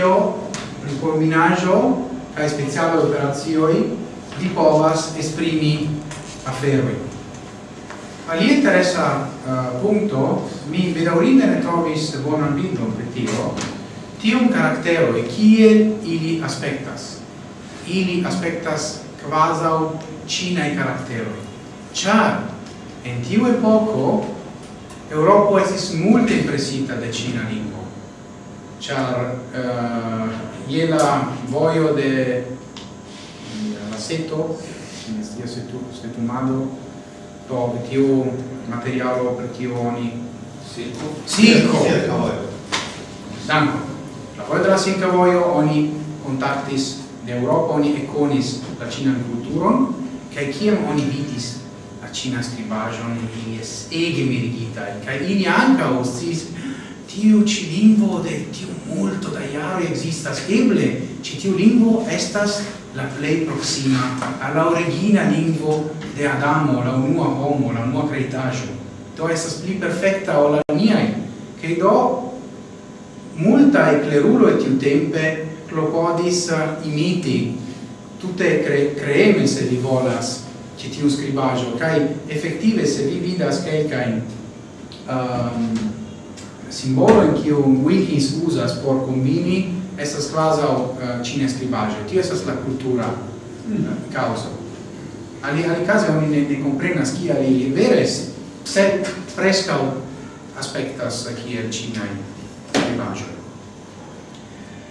tio pri combinaggio kaj speciale operacioj di povas esprimi aferoj. Alia interessa uh, eh, punto, mi bedaurinde ne trovis bonan bildon per tio, tium caractero e kiel ili aspectas. Ili aspectas quasau cinai karakteroj. Ĉar en tiu epoco, Europa estis multe impresita de cina lingua char uh, je la vojo de eh, la seto in stia se tu se tu mado to tiu materialo per kiu oni silco? Silko danko. La vojo de la silka vojo oni contactis de Europa oni econis la cina culturon kaj kiam oni vidis la cina skribaĵon ili es ege mirigitaj kaj ili anca ostis tiu ci lingvo de tiu multo da iaro existas eble ci tiu lingvo estas la plei proxima alla origina lingvo de Adamo la unua homo la unua creitajo do estas pli perfecta o la miai, che do multa e clerulo et tiu tempe clopodis imiti. Tutte cre creeme se li volas ci tiu scribajo kai effettive se vi vidas kai kai um, simbolo in kiu Wilkins uzas por kombini estas kvazaŭ eh, uh, cine skribaĵo. Tio estas la cultura mm. Eh, causa. Ali alikaze oni ne, ne komprenas kial ali vere sed preskaŭ aspektas eh, kiel cine skribaĵoj.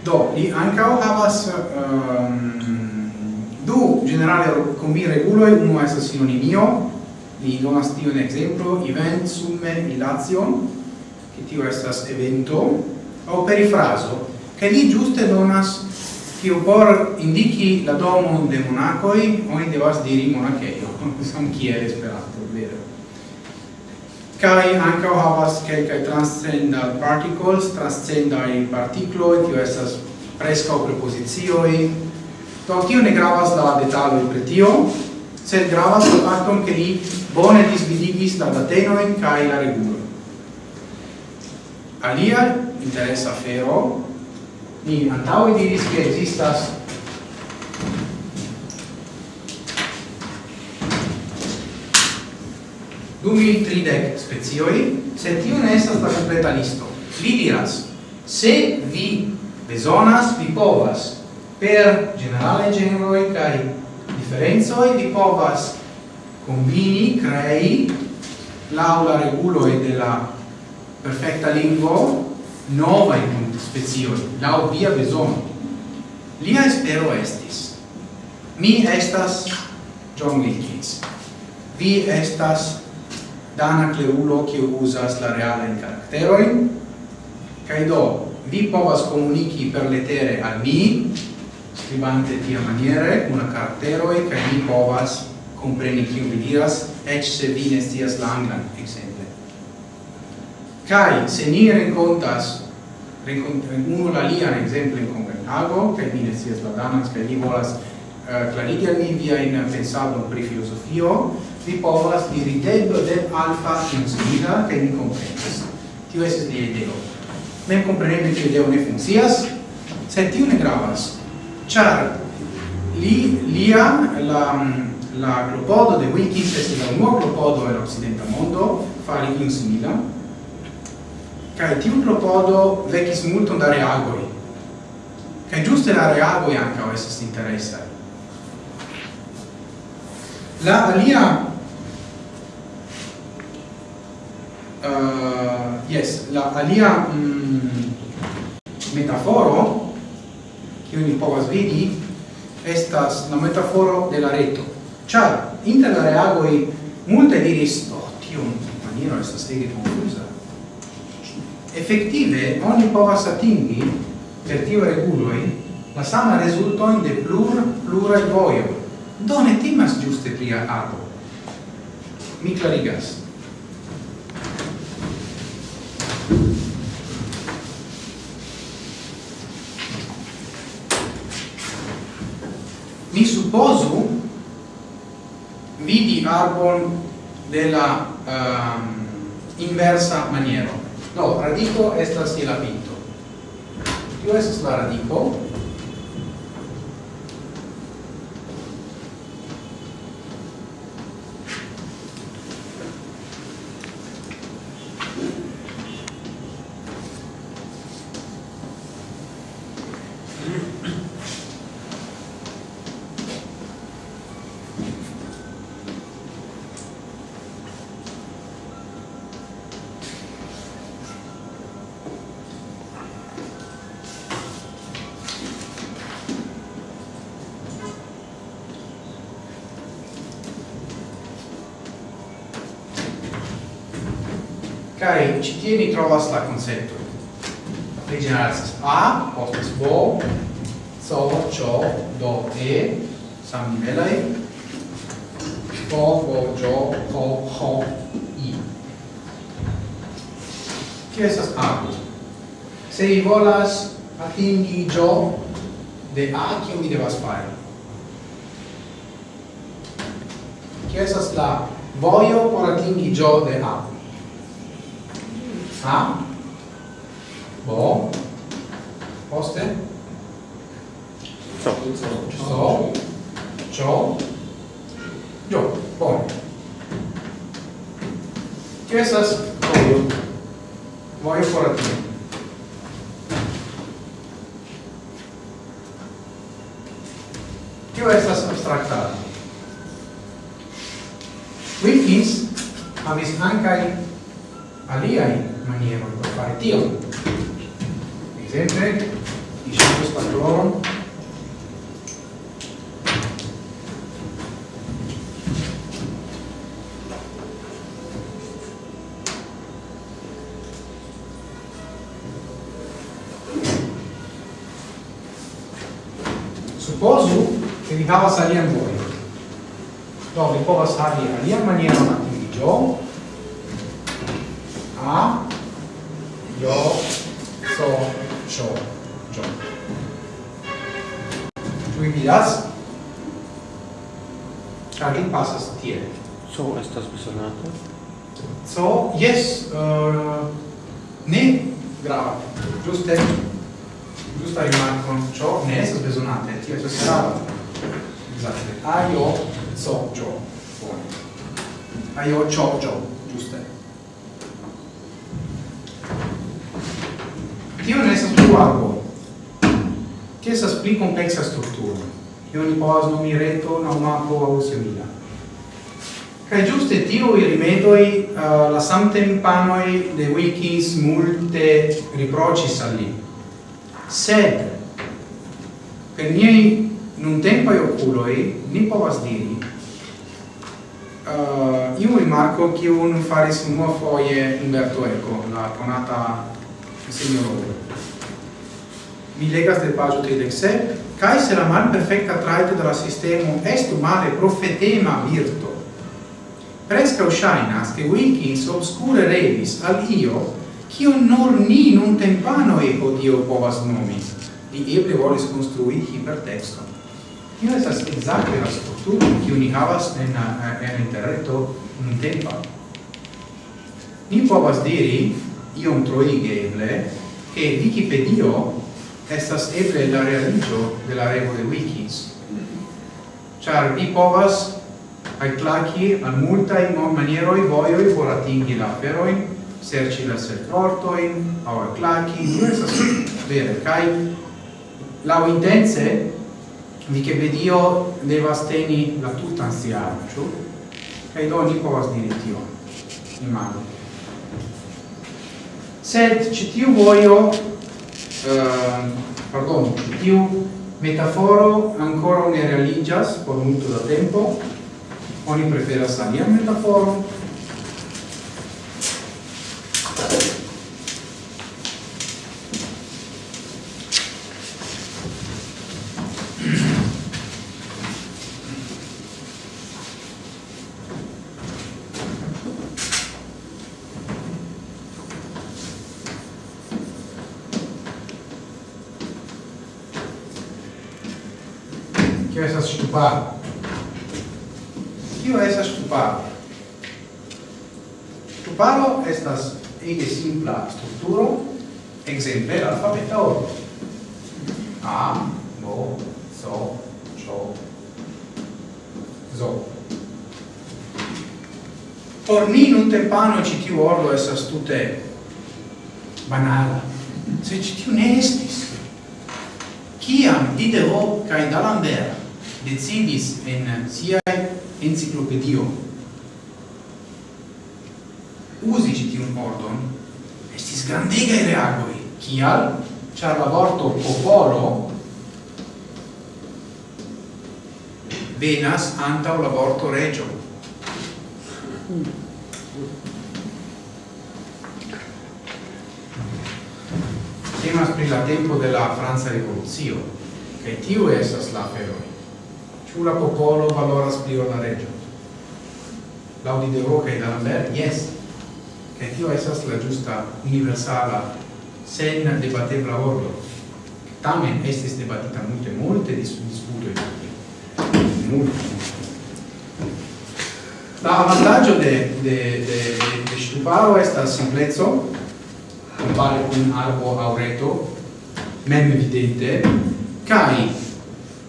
Do, li ankaŭ havas um, du ĝenerale kombireguloj, uno estas sinonimio, li donas tio un exemplo event, summe, ilacion, che tio estas evento, o perifraso, che li giuste donas tio por indichi la domo de monacoi, oni devas diri monacheio, sam kiel esperato, vero? Kai ankaŭ havas kelkaj transcendal particles, transcendaj partikloj, tio estas preskaŭ prepozicioj. Do tio ne gravas la detaloj pri tio, sed gravas la fakton ke li bone disvidigis la datenojn kaj la regulojn. Alia interesa afero ni antaŭe diris ke ekzistas du mil tridec specioi, sed tio ne estas la completa listo. Li diras, se vi besonas, vi povas, per generale generoi kai differenzoi, vi povas combini, crei, laula regulo de la perfecta lingvo, nova in specio, lau via besono. Lia espero estis. Mi estas John Wilkins. Vi estas dana cleulo che usas la reale caracteroin, kai do, vi povas comunici per lettere al mi, scrivante tia maniere, una caracteroi, kai mi povas compreni chi vi diras, ec se vi ne stias exemple. Kai se ni rencontas, rencontre uno la lia exemple, in Copenhago, che mi ne sias la danas, che li volas eh, uh, clarigi al mi via in pensado pri filosofio, vi povas dirigendo de alfa insumida, che mi comprenas. Tio esis lia ideo. Mem compreneble che ideo ne funcias, sed tio ne gravas, char li, lia la, la clopodo de Wilkins estis la unua clopodo en occidenta mondo, fari insumida, Cae tiu propodo vecis multum da reagoi. Cae giuste la reagoi ancao estis interessa. La alia... Uh, yes, la alia mm, metaforo, kiu po' povas vidi, estas la metaforo de la reto. Ciar, inter la reagoi, multe diris, oh, tiu maniero estas ege confusa, Effettive, oni povas atingi, per tio reguloi, la sama resultoin de plur, plurai voio. Do ne timas giuste pria apo. Mi clarigas. Mi supposu vidi arbon della um, ehm, inversa maniero no, radico estas je la pinto. Tio estas la radico Kie mi trovas la concepto? Li A, postes bo, so, cio, do, e, sam nivelai, bo, bo, jo, ho, ho, i. Kio esas A? Se vi volas atingi jo de A, kio mi devas fare? Kio esas la vojo por atingi jo de A? huh? maniera lo può fare Dio. Presente? I soddisfattori. Supposo che vi dava salire a voi. Dove può salire a maniera un attimo di gioco utilas kaj pasas tie so estas besonata? So yes uh, ne grava. Giuste giusta rimarco ciò ne estas besonate tio estas grava. Esatto aio so ciò bone. Aio ciò ciò giuste. Tio ne estas pluarbo Tia estas pli kompleksa strukturo io kion povas nomi reto aŭ mapo aŭ simila. giuste tiro i rimedoi uh, la samtempanoi de wikis multe riproĉis al li. Sed per miei culo e ni povas diri eh, uh, iu rimarko kiun faris foie Umberto Eco, la conata signoro mi legas del pagio 37, cae se la mal perfecta traito della sistema sistemo est male profetema virto. Prescau shainas che Wilkins obscure revis al io, cio nor ni nun e odio povas nomi, di eble volis construi hipertexto. Io esas exacte la struttura cio ni havas en, en interreto nun tempa. Ni povas diri, iom troige eble, che Wikipedia estas eble la realigio de la revo de wikis. Char vi povas alclaki al multae manieroi voioi por atingi la aferoin, serci la sectortoin, au alclaki, non estas vere, kai lau intense Wikipedia devas teni la tutan sian, ĉu? Kaj do ni povas diri tion. Imagine. Sed ĉi tiu vojo uh, pardon, tiu metaforo ancora ne realigas por multo da tempo, oni preferas alian metaforon, pano ci tiu ordo estas tute banala. Se ci tiu ne estis. Ciam Diderot cae D'Alembert decidis en siae enciclopedio usi ci tiun ordon, estis grandegae reagoi. Cial? Char la vorto popolo venas antau la vorto regio. Temas pri la tempo de la Franca Revolucio, kaj tiu estas la aferoj. Ĉu la popolo valoras pli ol la reĝo? Laŭ Diderot kaj D'Alembert, jes. Kaj tio estas la ĝusta universala sen debatebla ordo. Tamen estis debatita multe, multe dis disputoj pri tio. Multe, multe. La avantaggio de de de de ŝtuparo estas simpleco compare kun arbo aureto, mem evidente kaj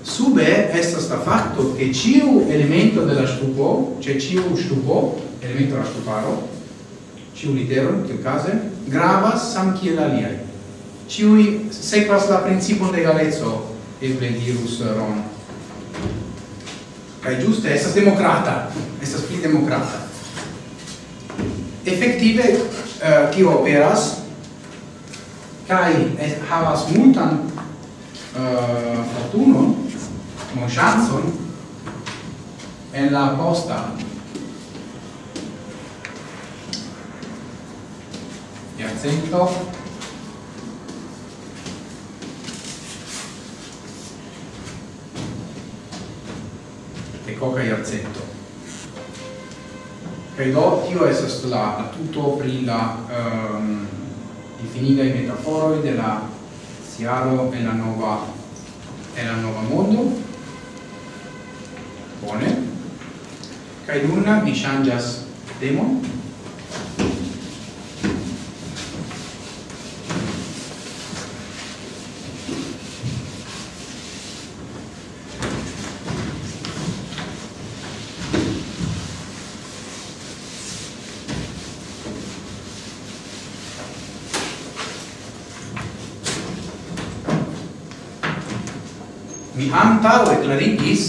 sube estas la fatto che ciu elemento della stupo, cioè ciu stupo, elemento della stuparo, ciu litero in tiu case gravas sam kiel aliai. ciui sequas la principio de galezzo, eble dirus ron Cai ĝuste estas democrata, estas democrata. Effektive uh, eh, tio operas kai havas multan uh, fortunon, mon chanson en la posta. Iarcento e coca iarcento. Kaj do tio estas la tuto pri la ehm, um, infinidai metaforoi de la siaro e la nova e la nova mondo. Bone. kai nun mi changas demo. antaŭe klarigis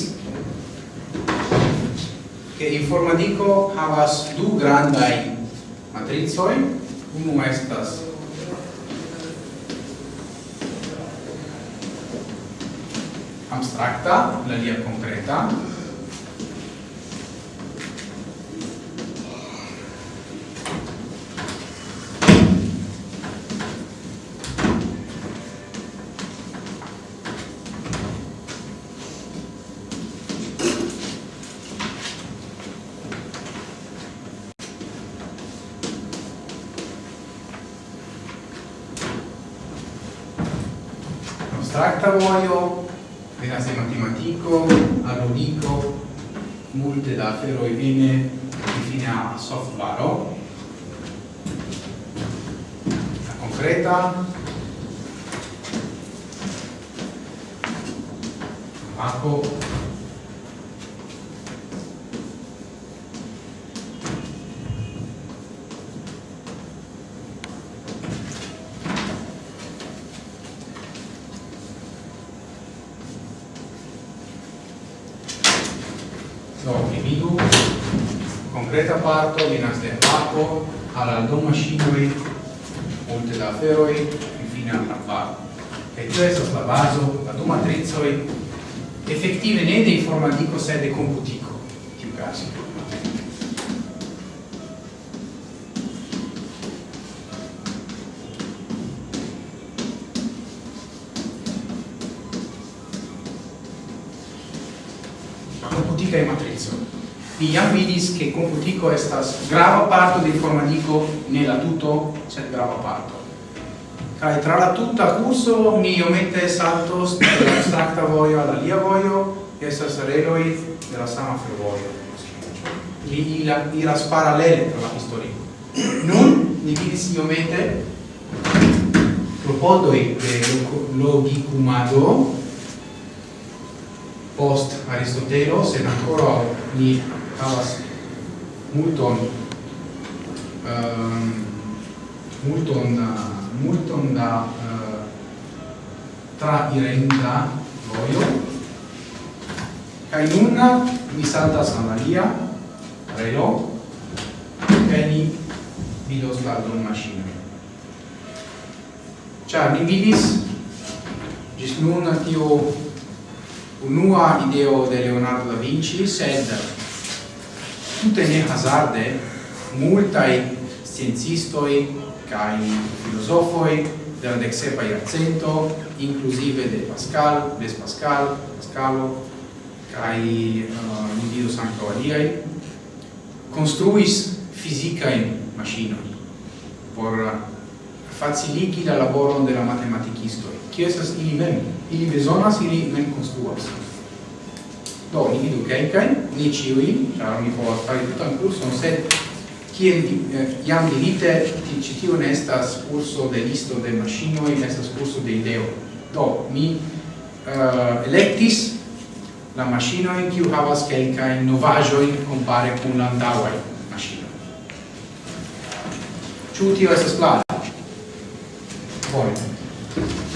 che informatiko havas du grandai matricoi unu estas abstracta, la lia concreta, moyo e cioè soslavaso la domatrice effettive ne dei formandico sede computico, più casi. Computica e matrizo. Iam vidis che computico estas grava parto del formandico nella tutto sed grava parte. Kai tra la tutta curso mi omette saltos dalla stacta voio alla lia voio e sa sareloi della sama fervoio. Li ila iras parallele tra la historio. Nun li vidis iomete propodoi de logicumado post Aristotelo, sed ancora ni havas multon um, multon uh, multon da eh, uh, trairenda voio kai nun mi saltas la Maria relo kaj ni vidos la don maŝino. Mi ni vidis gis nun tio unua ideo de Leonardo da Vinci sed tutte ne hazarde multai sciencistoi kai filosofoi de la dexepa iarcento, inclusive de Pascal, Blaise Pascal, Pascalo, kai uh, individuos anca aliai, construis fisicaen maschinoi por faciligi la laboron de la matematicistoi. Cio esas ili mem? Ili besonas, ili mem construas. Do, ni vidu kelkajn, ni ĉiuj, ĉar mi povas fari tutan kurson, sed kien eh, jam dirite che ci tio ne estas kurso de listo de maŝinoj ne estas kurso de ideo. Do mi eh, uh, electis la machino kiu havas kelkajn novajo kompare compare kun la andawai machino ĉu tio estas klara bone.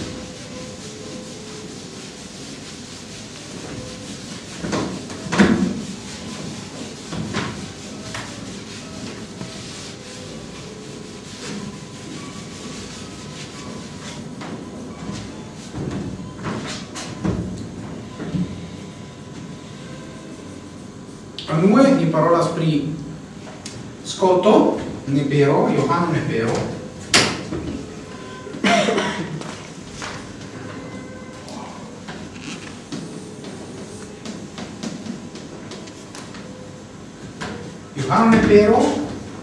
Unue ni parolas pri Scoto, Nepero, Johann Nepero. Johann Nepero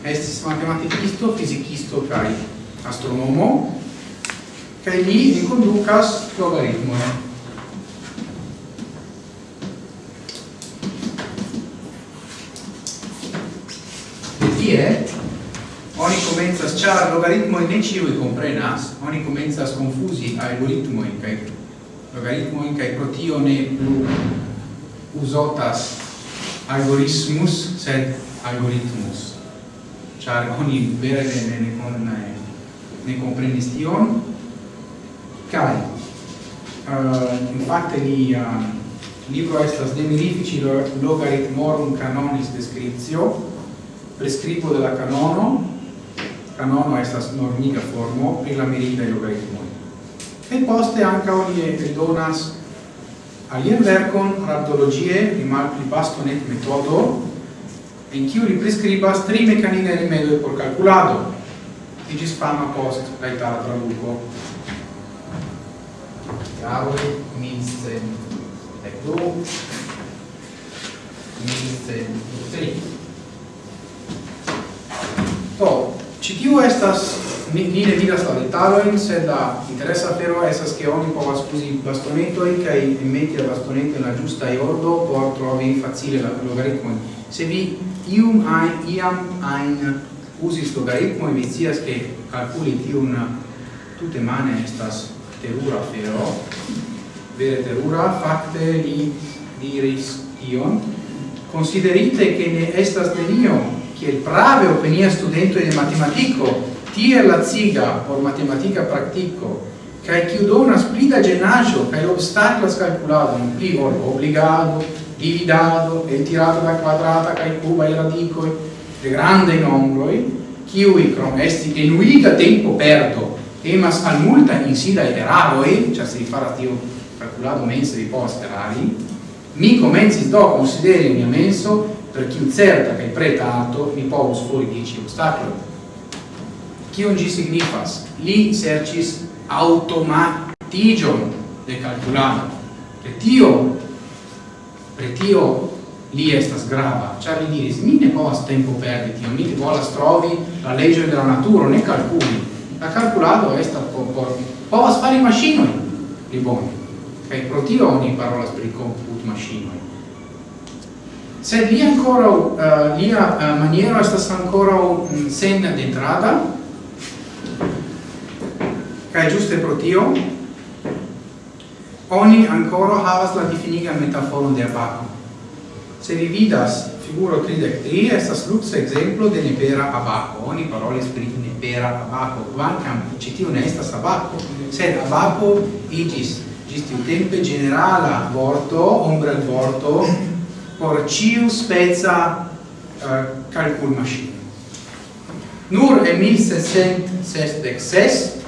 estis matematicisto, fizicisto kai astronomo, kaj li enconducas logaritmojn. estas char logaritmoi ne ciui comprenas, oni comenzas confusi algoritmoi cae logaritmoi cae pro tio ne plu usotas algoritmus, sed algoritmus. Char oni vere ne, ne, ne, ne comprenis tion, cae uh, infatti li uh, libro estas de mirifici logaritmorum canonis descriptio prescribo della canono canono estas normiga formo pri la meritaj logaritmo. E poste anche oni eldonas alien vercon raptologie pri malplibastonet metodo en kiu li prescribas tri mekanigaj rimedoj por kalkulado, iĝis fama post la itala traduco. Jaroj milcent dek du, tri. Do, Citiu estas, ni, ni ne vidas la detalojn, sed la interesa afero estas ke oni povas uzi bastonetoi kaj meti la bastoneto en la ĝusta ordo por trovi facile la logaritmon. Se vi ium ajn iam ajn uzis logaritmo, vi scias ke kalkuli tiun tute mane estas terura afero, vere terura, fakte li diris ion, considerite che ne estas nenio kjer prave openije študentov je matematiko, tijela ciga por matematica pratico, che ki una pli da genaggio, kaj obstaclas calculado in pli ol obligado, dividado, e tirato da quadrata, kaj cuba e radicoi, de grande nombroi, kiui crom esti genuita tempo perdo, temas al multa in sida e iteraroi, cioè si farà tio calculado mense di posterari, mi comensis do consideri mio menso per chi certa che pretato mi povus fuori dici ostacolo un gi signifas? Li sercis automatigion de calculado pre tio pre tio li estas grava. Cioè li diris mi ne povas tempo perdi tio mi volas trovi la legge della natura ne calculi. La calculado est por, por povas fare machinoi li boni kai pro tio oni parolas pri comput machinoi sed li ancora uh, lia uh, maniera estas ancora um, sen dentrada. Kaj giuste pro tio oni ancora havas la definiga metafora de abaco. Se vi vidas figuro 33 estas lux exemplo de nepera abaco. Oni parole pri nepera abaco. Quancam ĉi tiu ne estas abaco sed abaco igis gisti tiu tempe generala vorto ombra vorto por ciu speza uh, eh, calcul machine. Nur en 1666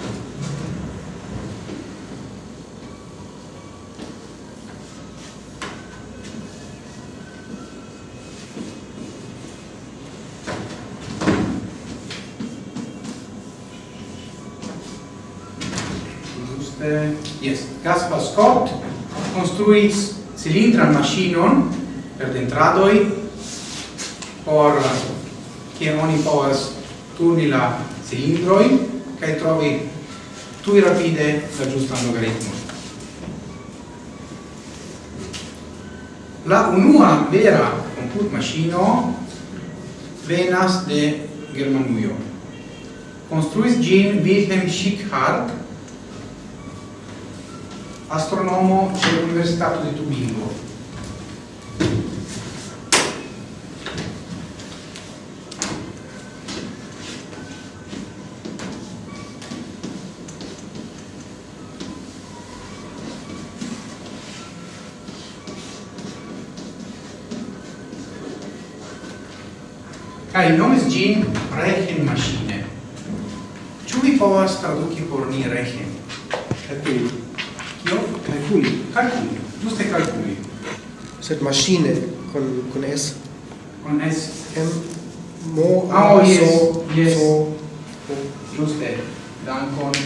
Yes, Gaspar Scott construis cilindran machinon perdentradoi por che oni povas turni la cilindroi kaj trovi tui rapide la giusta logaritmo. La unua vera comput machino venas de Germanuio. Construis gin Wilhelm Schickhardt, astronomo dell'Università di Tubingo. kai nomis gin rechen machine. Ĉu vi povas traduki por ni rechen Kalkuli. Kio? Kalkuli. Kalkuli. Ĝuste kalkuli. Sed machine con con s con s m mo ah, oh, yes. so yes. so ĝuste dankon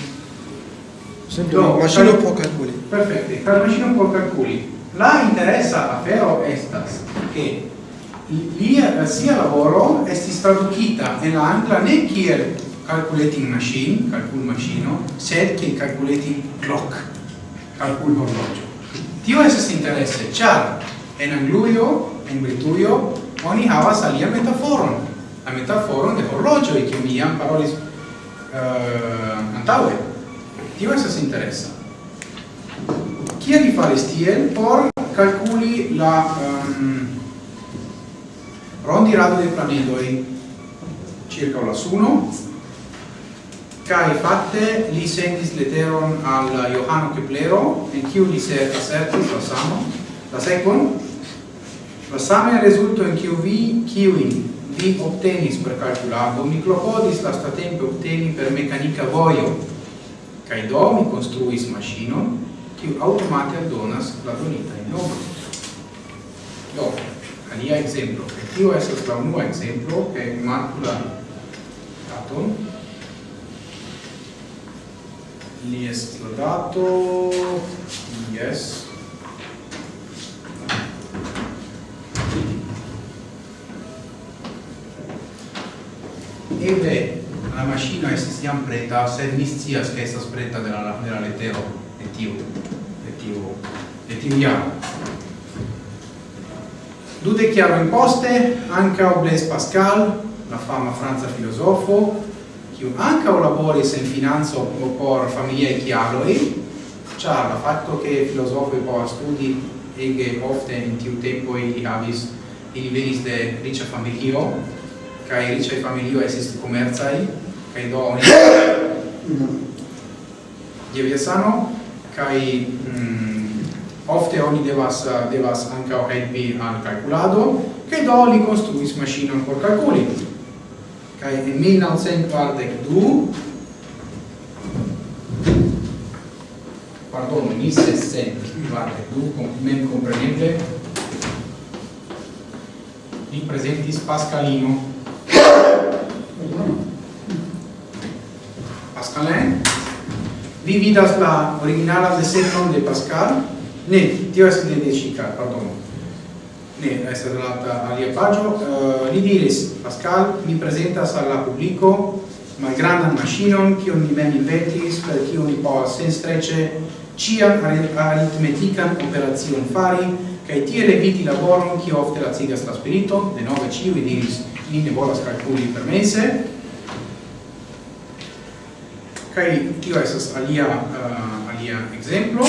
sempre do machino cal... por calculi perfekte per machino por calculi la interesa afero estas che lia sia lavoro estis tradukita en la angla ne kiel calculating machine, calcul machino, sed kiel calculating clock, calcul horlogio. Tio estas interesse, char en angluio en Britujo, oni havas alia metaforon, la metaforon de orologio e che mi jam parolis eh, uh, antaue Tio estas interessa. Kiel li faris tiel por calculi la uh, rondirado dei planedoi circa la suno kai fatte li sendis leteron al Johano Keplero en kiu li se asertis la samo la sekvon la same rezulto en kiu vi kiuin vi obtenis per calculado mi klopodis la statempe obteni per mecanica vojo kai do mi construis maŝinon kiu automate aldonas la donita in nombro do alia exemplo. E tio estas la unua exemplo, che marco la daton. Li est la dato, yes. Eble la macchina estis jam preta, sed mi scias ke estas preta de la de la letero de tiu de tiu de tiu. Dude chiaroin poste, ancao Blaise Pascal, la fama franza filosofo, kiu ankaŭ laboris en financo por familiaj kialoj, ĉar la fakto ke filozofoj povas studi ege ofte in tiu tempo ili havis ili venis de riĉa familio kaj riĉaj familio estis komercaj kaj do oni Jeviasano kaj mm, ofte oni devas eh, devas ankaŭ helpi al kalkulado kaj do li konstruis maŝinon por kalkuli. Kaj en 1942 pardon, 1742 com mem compreneble li presentis Pascalino. Pascalin? Vi vidas la originala desegnon de Pascal? Ne, tio estas ne decika, pardon. Ne, estas la alia pagio. Uh, li diris, Pascal, mi presentas al la publico malgrandan machinon, kiun mi mem inventis, per kiu ni povas senstreĉe cian aritmetican operazion fari, cae tiel eviti laboron, cio ofte lacigas la spirito, de nove ciui diris, ni ne volas calculi permesse, cae tio esas alia, uh, alia exemplo,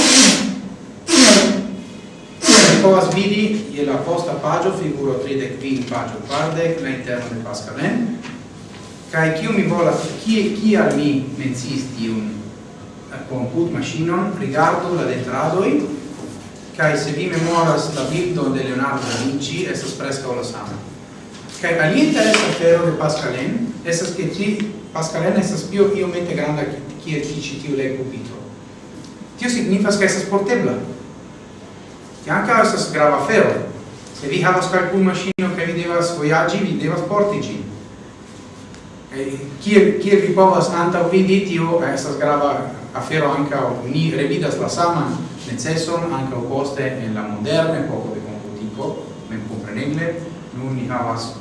povas vidi je la posta pagio figuro 35 pagio quardec la interno de Pascalen eh? kai kiu mi volas kie kia mi mencis tiun eh, comput machinon rigardu la detradoi kai se vi memoras la bildo de Leonardo da Vinci estas preskaŭ la sama. Kai alia interesa afero de Pascalen estas ke ti Pascalen estas pio iomete granda kiel ti ĉi tiu legkupitro tio signifas ke estas portebla che anche estas grava afero. Se vi havas calcul maŝino che vi devas vojaĝi, vi devas porti ĝin. Eh, kiel, kiel vi povas antaŭ vidi tio eh, estas grava afero ankaŭ ni revidas la saman neceson ankaŭ poste en la moderna epoko de komputiko, memkompreneble, nun ni havas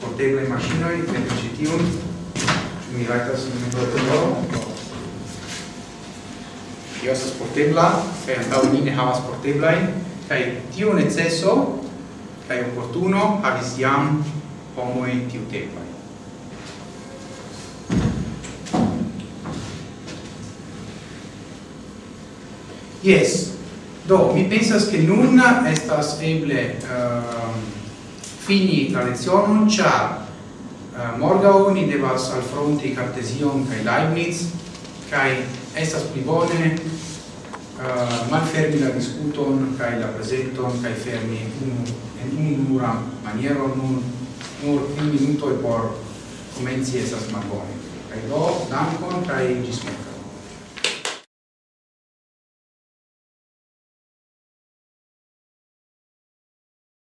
porteblaj maŝinoj ekde ĉi tiun ĉu mi rajtas memproprelo Io estas portebla, kaj antaŭ ni ne havas porteblajn, kai tiu neceso kai opportuno havis jam homoi tiu. Yes. Do, mi pensas che nun estas eble uh, fini la lezione, cia uh, morgau ni devas alfronti Cartesion kai Leibniz, kai estas pli bone uh, malfermi la discuton kaj la prezenton kaj fermi unu en unu maniero nun nur un minuto por komenci estas malbone. Kaj do dankon kaj ĝis morgaŭ